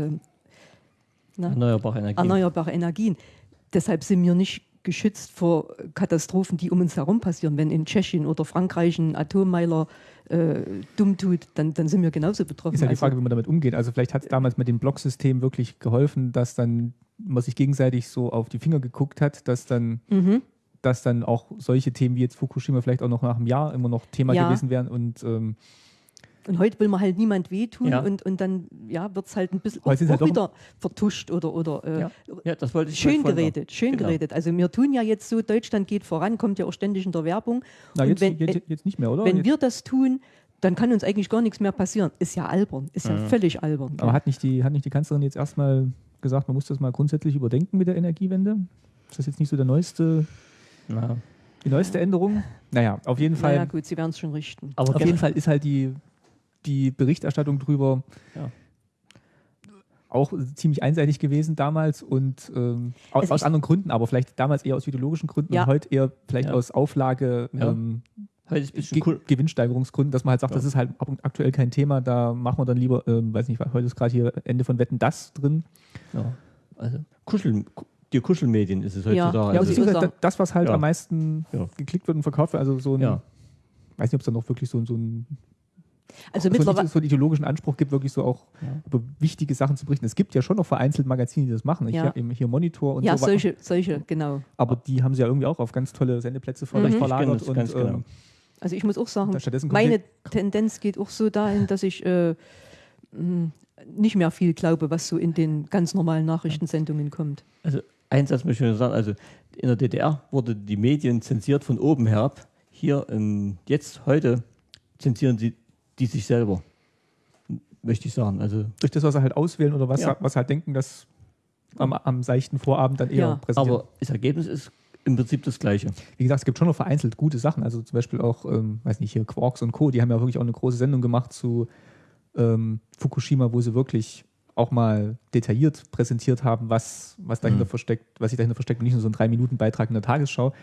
na, erneuerbare Energien. erneuerbare Energien. Deshalb sind wir nicht geschützt vor Katastrophen, die um uns herum passieren. Wenn in Tschechien oder Frankreich ein Atommeiler äh, dumm tut, dann, dann sind wir genauso betroffen. ist halt die Also- Frage, wie man damit umgeht. Also vielleicht hat es damals mit dem Blocksystem wirklich geholfen, dass dann man sich gegenseitig so auf die Finger geguckt hat, dass dann, Mhm. dass dann auch solche Themen wie jetzt Fukushima vielleicht auch noch nach einem Jahr immer noch Thema Ja. gewesen wären und ähm, Und heute will man halt niemand wehtun Ja. und, und dann ja, wird es halt ein bisschen auch, Heute halt auch doch- wieder vertuscht oder, oder äh, Ja. Ja, das wollte ich schön sagen. geredet, schön Genau. geredet. Also wir tun ja jetzt so, Deutschland geht voran, kommt ja auch ständig in der Werbung. na, Und jetzt, wenn- jetzt, jetzt nicht mehr, oder? Wenn jetzt, wir das tun, dann kann uns eigentlich gar nichts mehr passieren. Ist ja albern, ist ja völlig albern. aber hat nicht, die, hat nicht die Kanzlerin jetzt erstmal gesagt, man muss das mal grundsätzlich überdenken mit der Energiewende? Ist das jetzt nicht so der neueste, Ja. die neueste Änderung? Naja, auf jeden Fall. naja, gut, sie werden es schon richten. Aber Auf jeden Fall ist halt die, die Berichterstattung drüber Ja. auch ziemlich einseitig gewesen damals und ähm, aus, Also aus anderen Gründen, aber vielleicht damals eher aus ideologischen Gründen Ja. und heute eher vielleicht Ja. aus Auflage, Ja. ähm, Ge cool. Gewinnsteigerungsgründen, dass man halt sagt, Ja. das ist halt ab- aktuell kein Thema, da machen wir dann lieber, ähm, weiß nicht, heute ist gerade hier Ende von Wetten das drin. Ja. Also Kuschel, ku- die Kuschelmedien ist es Ja. heutzutage. Ja, Also also würde das, was halt Ja. am meisten Ja. geklickt wird und verkauft wird, also so ein, Ja. weiß nicht, ob es da noch wirklich so, so ein Also so, mittlerweile, einen, so einen ideologischen Anspruch gibt, wirklich so auch Ja. über wichtige Sachen zu berichten. Es gibt ja schon noch vereinzelt Magazine, die das machen. Ich Ja. habe eben hier Monitor und ja, so weiter. solche, solche, genau. Aber die haben sie ja irgendwie auch auf ganz tolle Sendeplätze Mhm. verlagert. Das und, ganz genau. ähm, Also ich muss auch sagen, meine Tendenz geht auch so dahin, dass ich äh, nicht mehr viel glaube, was so in den ganz normalen Nachrichtensendungen kommt. Also ein Satz möchte ich nur sagen, also in der DDR wurde die Medien zensiert von oben herab. Hier ähm, jetzt heute zensieren sie die sich selber. Möchte ich sagen. Also durch das, was sie halt auswählen oder was, Ja. was halt denken, dass am, am seichten Vorabend dann eher Ja. präsentieren. aber das Ergebnis ist im Prinzip das gleiche. Wie gesagt, es gibt schon noch vereinzelt gute Sachen. Also zum Beispiel auch, ähm, weiß nicht, hier Quarks und Co., die haben ja wirklich auch eine große Sendung gemacht zu ähm, Fukushima, wo sie wirklich auch mal detailliert präsentiert haben, was, was dahinter Mhm. versteckt, was sich dahinter versteckt und nicht nur so ein Drei-Minuten-Beitrag in der Tagesschau.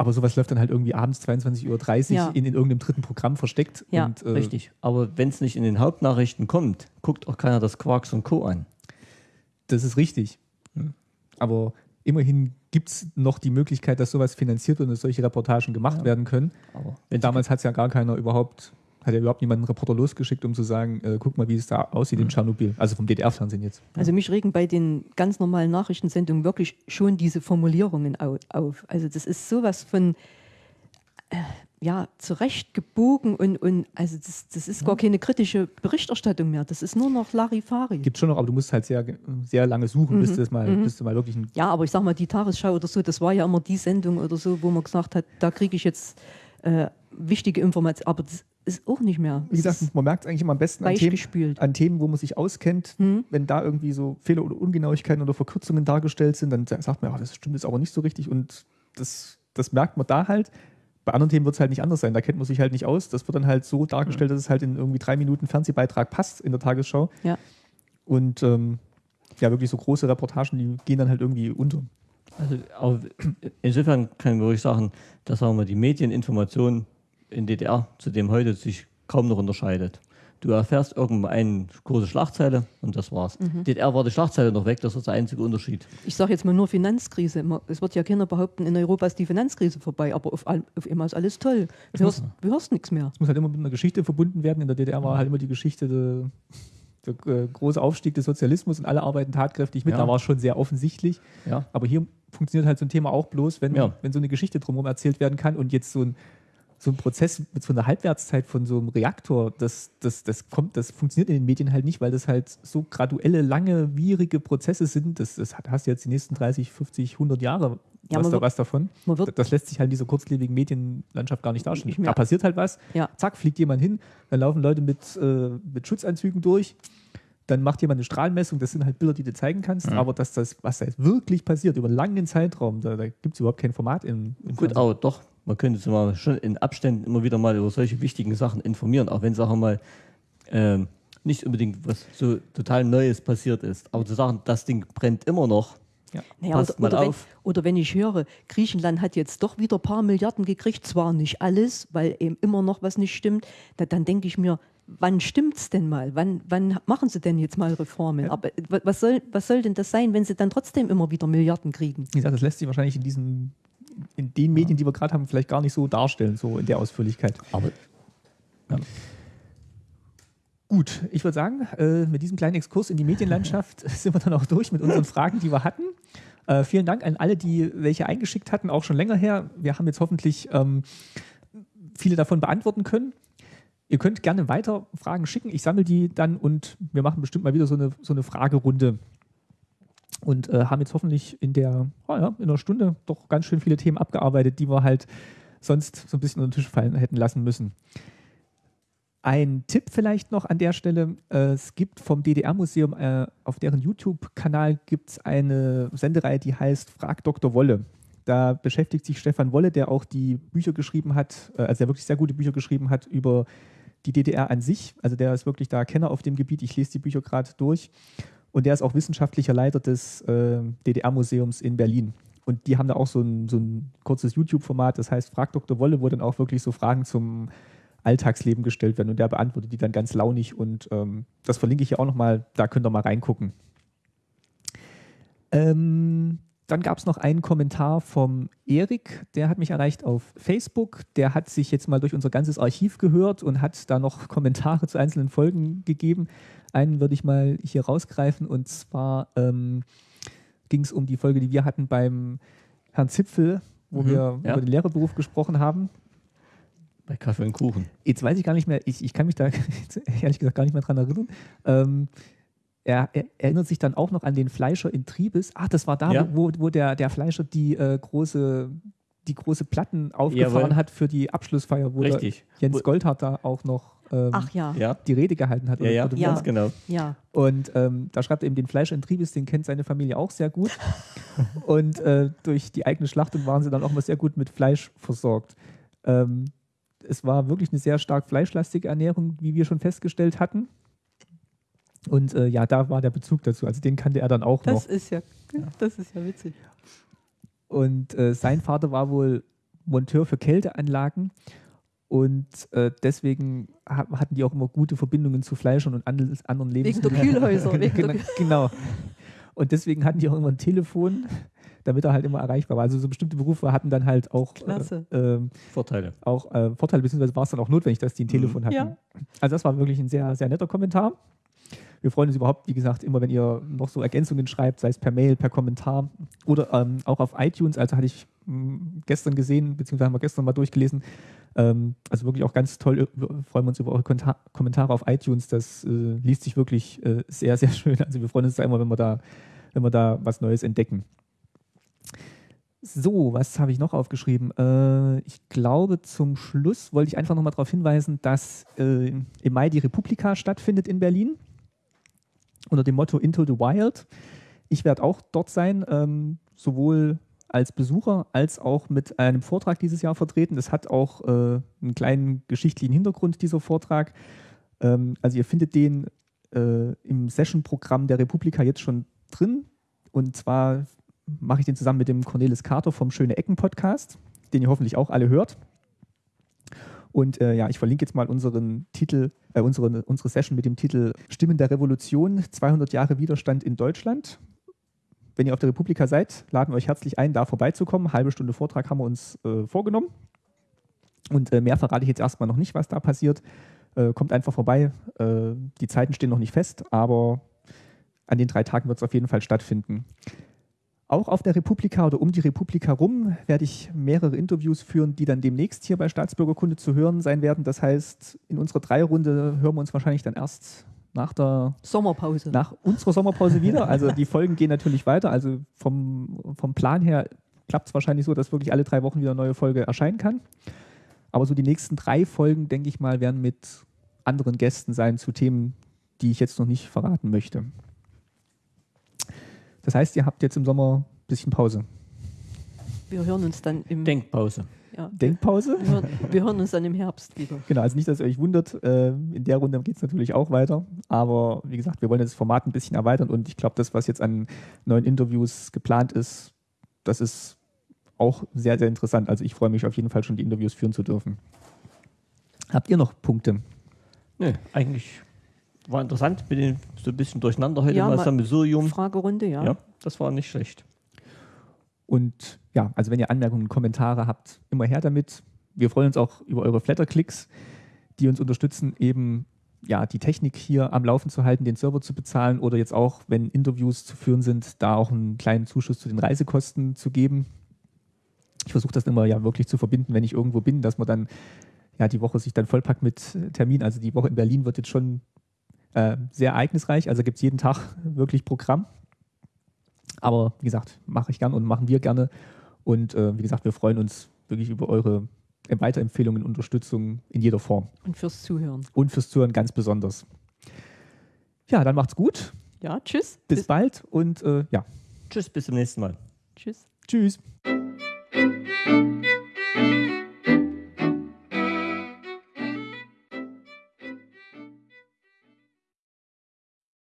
Aber sowas läuft dann halt irgendwie abends 22.30 Uhr Ja. in, in irgendeinem dritten Programm versteckt. Ja, und, äh, Richtig. Aber wenn es nicht in den Hauptnachrichten kommt, guckt auch keiner das Quarks und Co. an. Das ist richtig. Aber immerhin gibt es noch die Möglichkeit, dass sowas finanziert wird und dass solche Reportagen gemacht Ja. werden können. Aber Damals hat es ja gar keiner überhaupt hat ja überhaupt niemanden einen Reporter losgeschickt, um zu sagen, äh, guck mal, wie es da aussieht in Tschernobyl. Also vom DDR-Fernsehen jetzt. Also mich regen bei den ganz normalen Nachrichtensendungen wirklich schon diese Formulierungen au auf. Also das ist sowas von äh, ja, zurechtgebogen und, und also das, das ist gar keine kritische Berichterstattung mehr. Das ist nur noch Larifari. Gibt schon noch, aber du musst halt sehr, sehr lange suchen, bis, das mal, bis du mal wirklich ein Ja, aber ich sag mal, die Tagesschau oder so, das war ja immer die Sendung oder so, wo man gesagt hat, da kriege ich jetzt äh, wichtige Informationen. Aber das ist auch nicht mehr. Wie gesagt, man merkt es eigentlich immer am besten an Themen, an Themen, wo man sich auskennt. Wenn da irgendwie so Fehler oder Ungenauigkeiten oder Verkürzungen dargestellt sind, dann sagt man, ja, das stimmt jetzt aber nicht so richtig und das, das merkt man da halt. Bei anderen Themen wird es halt nicht anders sein. Da kennt man sich halt nicht aus. Das wird dann halt so dargestellt, dass es halt in irgendwie drei Minuten Fernsehbeitrag passt in der Tagesschau. Ja. Und ähm, ja, wirklich so große Reportagen, die gehen dann halt irgendwie unter. Also auch insofern kann man wirklich sagen, dass sagen wir, die Medieninformation in DDR zu dem heute sich kaum noch unterscheidet. Du erfährst irgendwann eine große Schlagzeile und das war's. DDR war die Schlagzeile noch weg, das ist der einzige Unterschied. Ich sage jetzt mal nur Finanzkrise. Es wird ja keiner behaupten, in Europa ist die Finanzkrise vorbei, aber auf, all- auf einmal ist alles toll. Du hörst, du hörst nichts mehr. Es muss halt immer mit einer Geschichte verbunden werden. In der DDR war halt immer die Geschichte der, der äh, große Aufstieg des Sozialismus und alle arbeiten tatkräftig mit. Ja. Da war es schon sehr offensichtlich. Ja. Aber hier funktioniert halt so ein Thema auch bloß, wenn, Ja. wenn so eine Geschichte drumherum erzählt werden kann und jetzt so ein, so ein Prozess mit so einer Halbwertszeit von so einem Reaktor, das, das, das kommt, das funktioniert in den Medien halt nicht, weil das halt so graduelle, lange, wierige Prozesse sind. Das, das hast du jetzt die nächsten 30, 50, 100 Jahre Ja, was, man da, wird- was davon. man wird- das lässt sich halt in dieser kurzlebigen Medienlandschaft gar nicht darstellen. Nicht. Da passiert halt was, Ja. zack, fliegt jemand hin, dann laufen Leute mit, äh, mit Schutzanzügen durch, dann macht jemand eine Strahlmessung, das sind halt Bilder, die du zeigen kannst, aber dass das, was da jetzt wirklich passiert, über einen langen Zeitraum, da, da gibt es überhaupt kein Format im, im Gut, Fernsehen. aber doch, man könnte sich mal schon in Abständen immer wieder mal über solche wichtigen Sachen informieren, auch wenn, sagen wir mal, ähm, nicht unbedingt was so total Neues passiert ist. Aber zu sagen, das Ding brennt immer noch, Naja, passt oder, mal oder, wenn, auf. oder wenn ich höre, Griechenland hat jetzt doch wieder ein paar Milliarden gekriegt, zwar nicht alles, weil eben immer noch was nicht stimmt, da, dann denke ich mir, wann stimmt's denn mal? Wann, wann machen sie denn jetzt mal Reformen? Aber äh, wa- was soll, was soll denn das sein, wenn sie dann trotzdem immer wieder Milliarden kriegen? Wie gesagt, das lässt sich wahrscheinlich in diesen, in den Medien, die wir gerade haben, vielleicht gar nicht so darstellen, so in der Ausführlichkeit. aber Gut, ich würde sagen, äh, mit diesem kleinen Exkurs in die Medienlandschaft [LAUGHS] sind wir dann auch durch mit unseren Fragen, die wir hatten. Äh, vielen Dank an alle, die welche eingeschickt hatten, auch schon länger her. Wir haben jetzt hoffentlich ähm, viele davon beantworten können. Ihr könnt gerne weiter Fragen schicken. Ich sammle die dann und wir machen bestimmt mal wieder so eine, so eine Fragerunde. Und äh, haben jetzt hoffentlich in der, oh ja, in einer Stunde doch ganz schön viele Themen abgearbeitet, die wir halt sonst so ein bisschen unter den Tisch fallen hätten lassen müssen. Ein Tipp vielleicht noch an der Stelle. Äh, es gibt vom DDR-Museum äh, auf deren YouTube-Kanal gibt es eine Sendereihe, die heißt Frag Dr. Wolle. Da beschäftigt sich Stefan Wolle, der auch die Bücher geschrieben hat, äh, also der wirklich sehr gute Bücher geschrieben hat über die DDR an sich. Also der ist wirklich da Kenner auf dem Gebiet. Ich lese die Bücher gerade durch. Und der ist auch wissenschaftlicher Leiter des äh, DDR-Museums in Berlin. Und die haben da auch so ein, so ein kurzes YouTube-Format, das heißt Frag Dr. Wolle, wo dann auch wirklich so Fragen zum Alltagsleben gestellt werden und der beantwortet die dann ganz launig und ähm, das verlinke ich hier auch nochmal, da könnt ihr mal reingucken. Ähm, dann gab es noch einen Kommentar vom Erik, der hat mich erreicht auf Facebook. Der hat sich jetzt mal durch unser ganzes Archiv gehört und hat da noch Kommentare zu einzelnen Folgen gegeben. Einen würde ich mal hier rausgreifen und zwar ähm, ging es um die Folge, die wir hatten beim Herrn Zipfel, wo Mhm, wir ja. über den Lehrerberuf gesprochen haben. bei Kaffee und Kuchen. Jetzt weiß ich gar nicht mehr, ich, ich kann mich da [LAUGHS] ehrlich gesagt gar nicht mehr dran erinnern. Ähm, er, er erinnert sich dann auch noch an den Fleischer in Triebes. Ach, das war da, Ja. wo, wo der, der Fleischer die, äh, große, die große Platten aufgefahren Jawohl. hat für die Abschlussfeier, wo. Jens Goldhardt da auch noch ähm, Ach ja, ja. Ja, die Rede gehalten hat. ja, ja, oder- Ja. ganz genau. und ähm, da schreibt er eben den Fleischer in Triebes, den kennt seine Familie auch sehr gut. [LAUGHS] und äh, durch die eigene Schlachtung waren sie dann auch mal sehr gut mit Fleisch versorgt. Ähm, es war wirklich eine sehr stark fleischlastige Ernährung, wie wir schon festgestellt hatten. Und äh, ja, da war der Bezug dazu. Also den kannte er dann auch noch. Das ist ja, das ist ja witzig. Und äh, sein Vater war wohl Monteur für Kälteanlagen. Und äh, deswegen ha hatten die auch immer gute Verbindungen zu Fleischern und anderen anderen Wegen der Lebensmitteln. Kühlhäuser. [LAUGHS] Wegen genau, der, genau. Und deswegen hatten die auch immer ein Telefon, damit er halt immer erreichbar war. Also so bestimmte Berufe hatten dann halt auch, Klasse. äh, ähm, Vorteile. auch äh, Vorteile, beziehungsweise war es dann auch notwendig, dass die ein Telefon hatten. Ja. Also das war wirklich ein sehr, sehr netter Kommentar. Wir freuen uns überhaupt, wie gesagt, immer, wenn ihr noch so Ergänzungen schreibt, sei es per Mail, per Kommentar oder ähm, auch auf iTunes. Also hatte ich mh, gestern gesehen, beziehungsweise haben wir gestern mal durchgelesen. Ähm, also wirklich auch ganz toll. Wir freuen uns über eure Kommentare auf iTunes. Das äh, liest sich wirklich äh, sehr, sehr [LAUGHS] schön. Also wir freuen uns da immer, wenn wir da, wenn wir da was Neues entdecken. So, was habe ich noch aufgeschrieben? Äh, ich glaube, zum Schluss wollte ich einfach nochmal darauf hinweisen, dass äh, im Mai die Republika stattfindet in Berlin unter dem Motto Into the Wild. Ich werde auch dort sein, ähm, sowohl als Besucher als auch mit einem Vortrag dieses Jahr vertreten. Das hat auch äh, einen kleinen geschichtlichen Hintergrund, dieser Vortrag. Ähm, also ihr findet den äh, im Session-Programm der Republika jetzt schon drin. Und zwar mache ich den zusammen mit dem Cornelis Carter vom Schöne Ecken Podcast, den ihr hoffentlich auch alle hört. Und äh, ja, ich verlinke jetzt mal unseren Titel, äh, unsere, unsere Session mit dem Titel Stimmen der Revolution, 200 Jahre Widerstand in Deutschland. Wenn ihr auf der Republika seid, laden wir euch herzlich ein, da vorbeizukommen. Halbe Stunde Vortrag haben wir uns äh, vorgenommen. Und äh, mehr verrate ich jetzt erstmal noch nicht, was da passiert. Äh, kommt einfach vorbei. Äh, die Zeiten stehen noch nicht fest, aber an den drei Tagen wird es auf jeden Fall stattfinden. Auch auf der Republika oder um die Republika rum werde ich mehrere Interviews führen, die dann demnächst hier bei Staatsbürgerkunde zu hören sein werden. Das heißt, in unserer Dreierunde hören wir uns wahrscheinlich dann erst nach der Sommerpause. nach unserer Sommerpause wieder. Also die Folgen gehen natürlich weiter. Also vom, vom Plan her klappt es wahrscheinlich so, dass wirklich alle drei Wochen wieder eine neue Folge erscheinen kann. Aber so die nächsten drei Folgen, denke ich mal, werden mit anderen Gästen sein zu Themen, die ich jetzt noch nicht verraten möchte. Das heißt, ihr habt jetzt im Sommer ein bisschen Pause. Wir hören uns dann im Denkpause. ja, Denkpause? wir, hören, wir hören uns dann im Herbst wieder. Genau, also nicht, dass ihr euch wundert. Äh, in der Runde geht es natürlich auch weiter. Aber wie gesagt, wir wollen das Format ein bisschen erweitern und ich glaube, das, was jetzt an neuen Interviews geplant ist, das ist auch sehr, sehr interessant. Also ich freue mich auf jeden Fall schon, die Interviews führen zu dürfen. Habt ihr noch Punkte? Nö, eigentlich war interessant. Bin den- so ein bisschen durcheinander heute Ja, mal mal- Sammelsurium. Fragerunde, ja. Ja, das war nicht schlecht. Und ja, also wenn ihr Anmerkungen, Kommentare habt, immer her damit. Wir freuen uns auch über eure Flatterklicks, die uns unterstützen, eben ja, die Technik hier am Laufen zu halten, den Server zu bezahlen oder jetzt auch, wenn Interviews zu führen sind, da auch einen kleinen Zuschuss zu den Reisekosten zu geben. Ich versuche das immer ja wirklich zu verbinden, wenn ich irgendwo bin, dass man dann ja die Woche sich dann vollpackt mit Termin. Also die Woche in Berlin wird jetzt schon äh, sehr ereignisreich, also gibt es jeden Tag [LAUGHS] wirklich Programm. Aber wie gesagt, mache ich gern und machen wir gerne. Und äh, wie gesagt, wir freuen uns wirklich über eure Weiterempfehlungen und Unterstützung in jeder Form. Und fürs Zuhören. Und fürs Zuhören ganz besonders. Ja, dann macht's gut. Ja, tschüss. Bis bald und äh, ja, Tschüss, bis zum nächsten Mal. Tschüss. tschüss.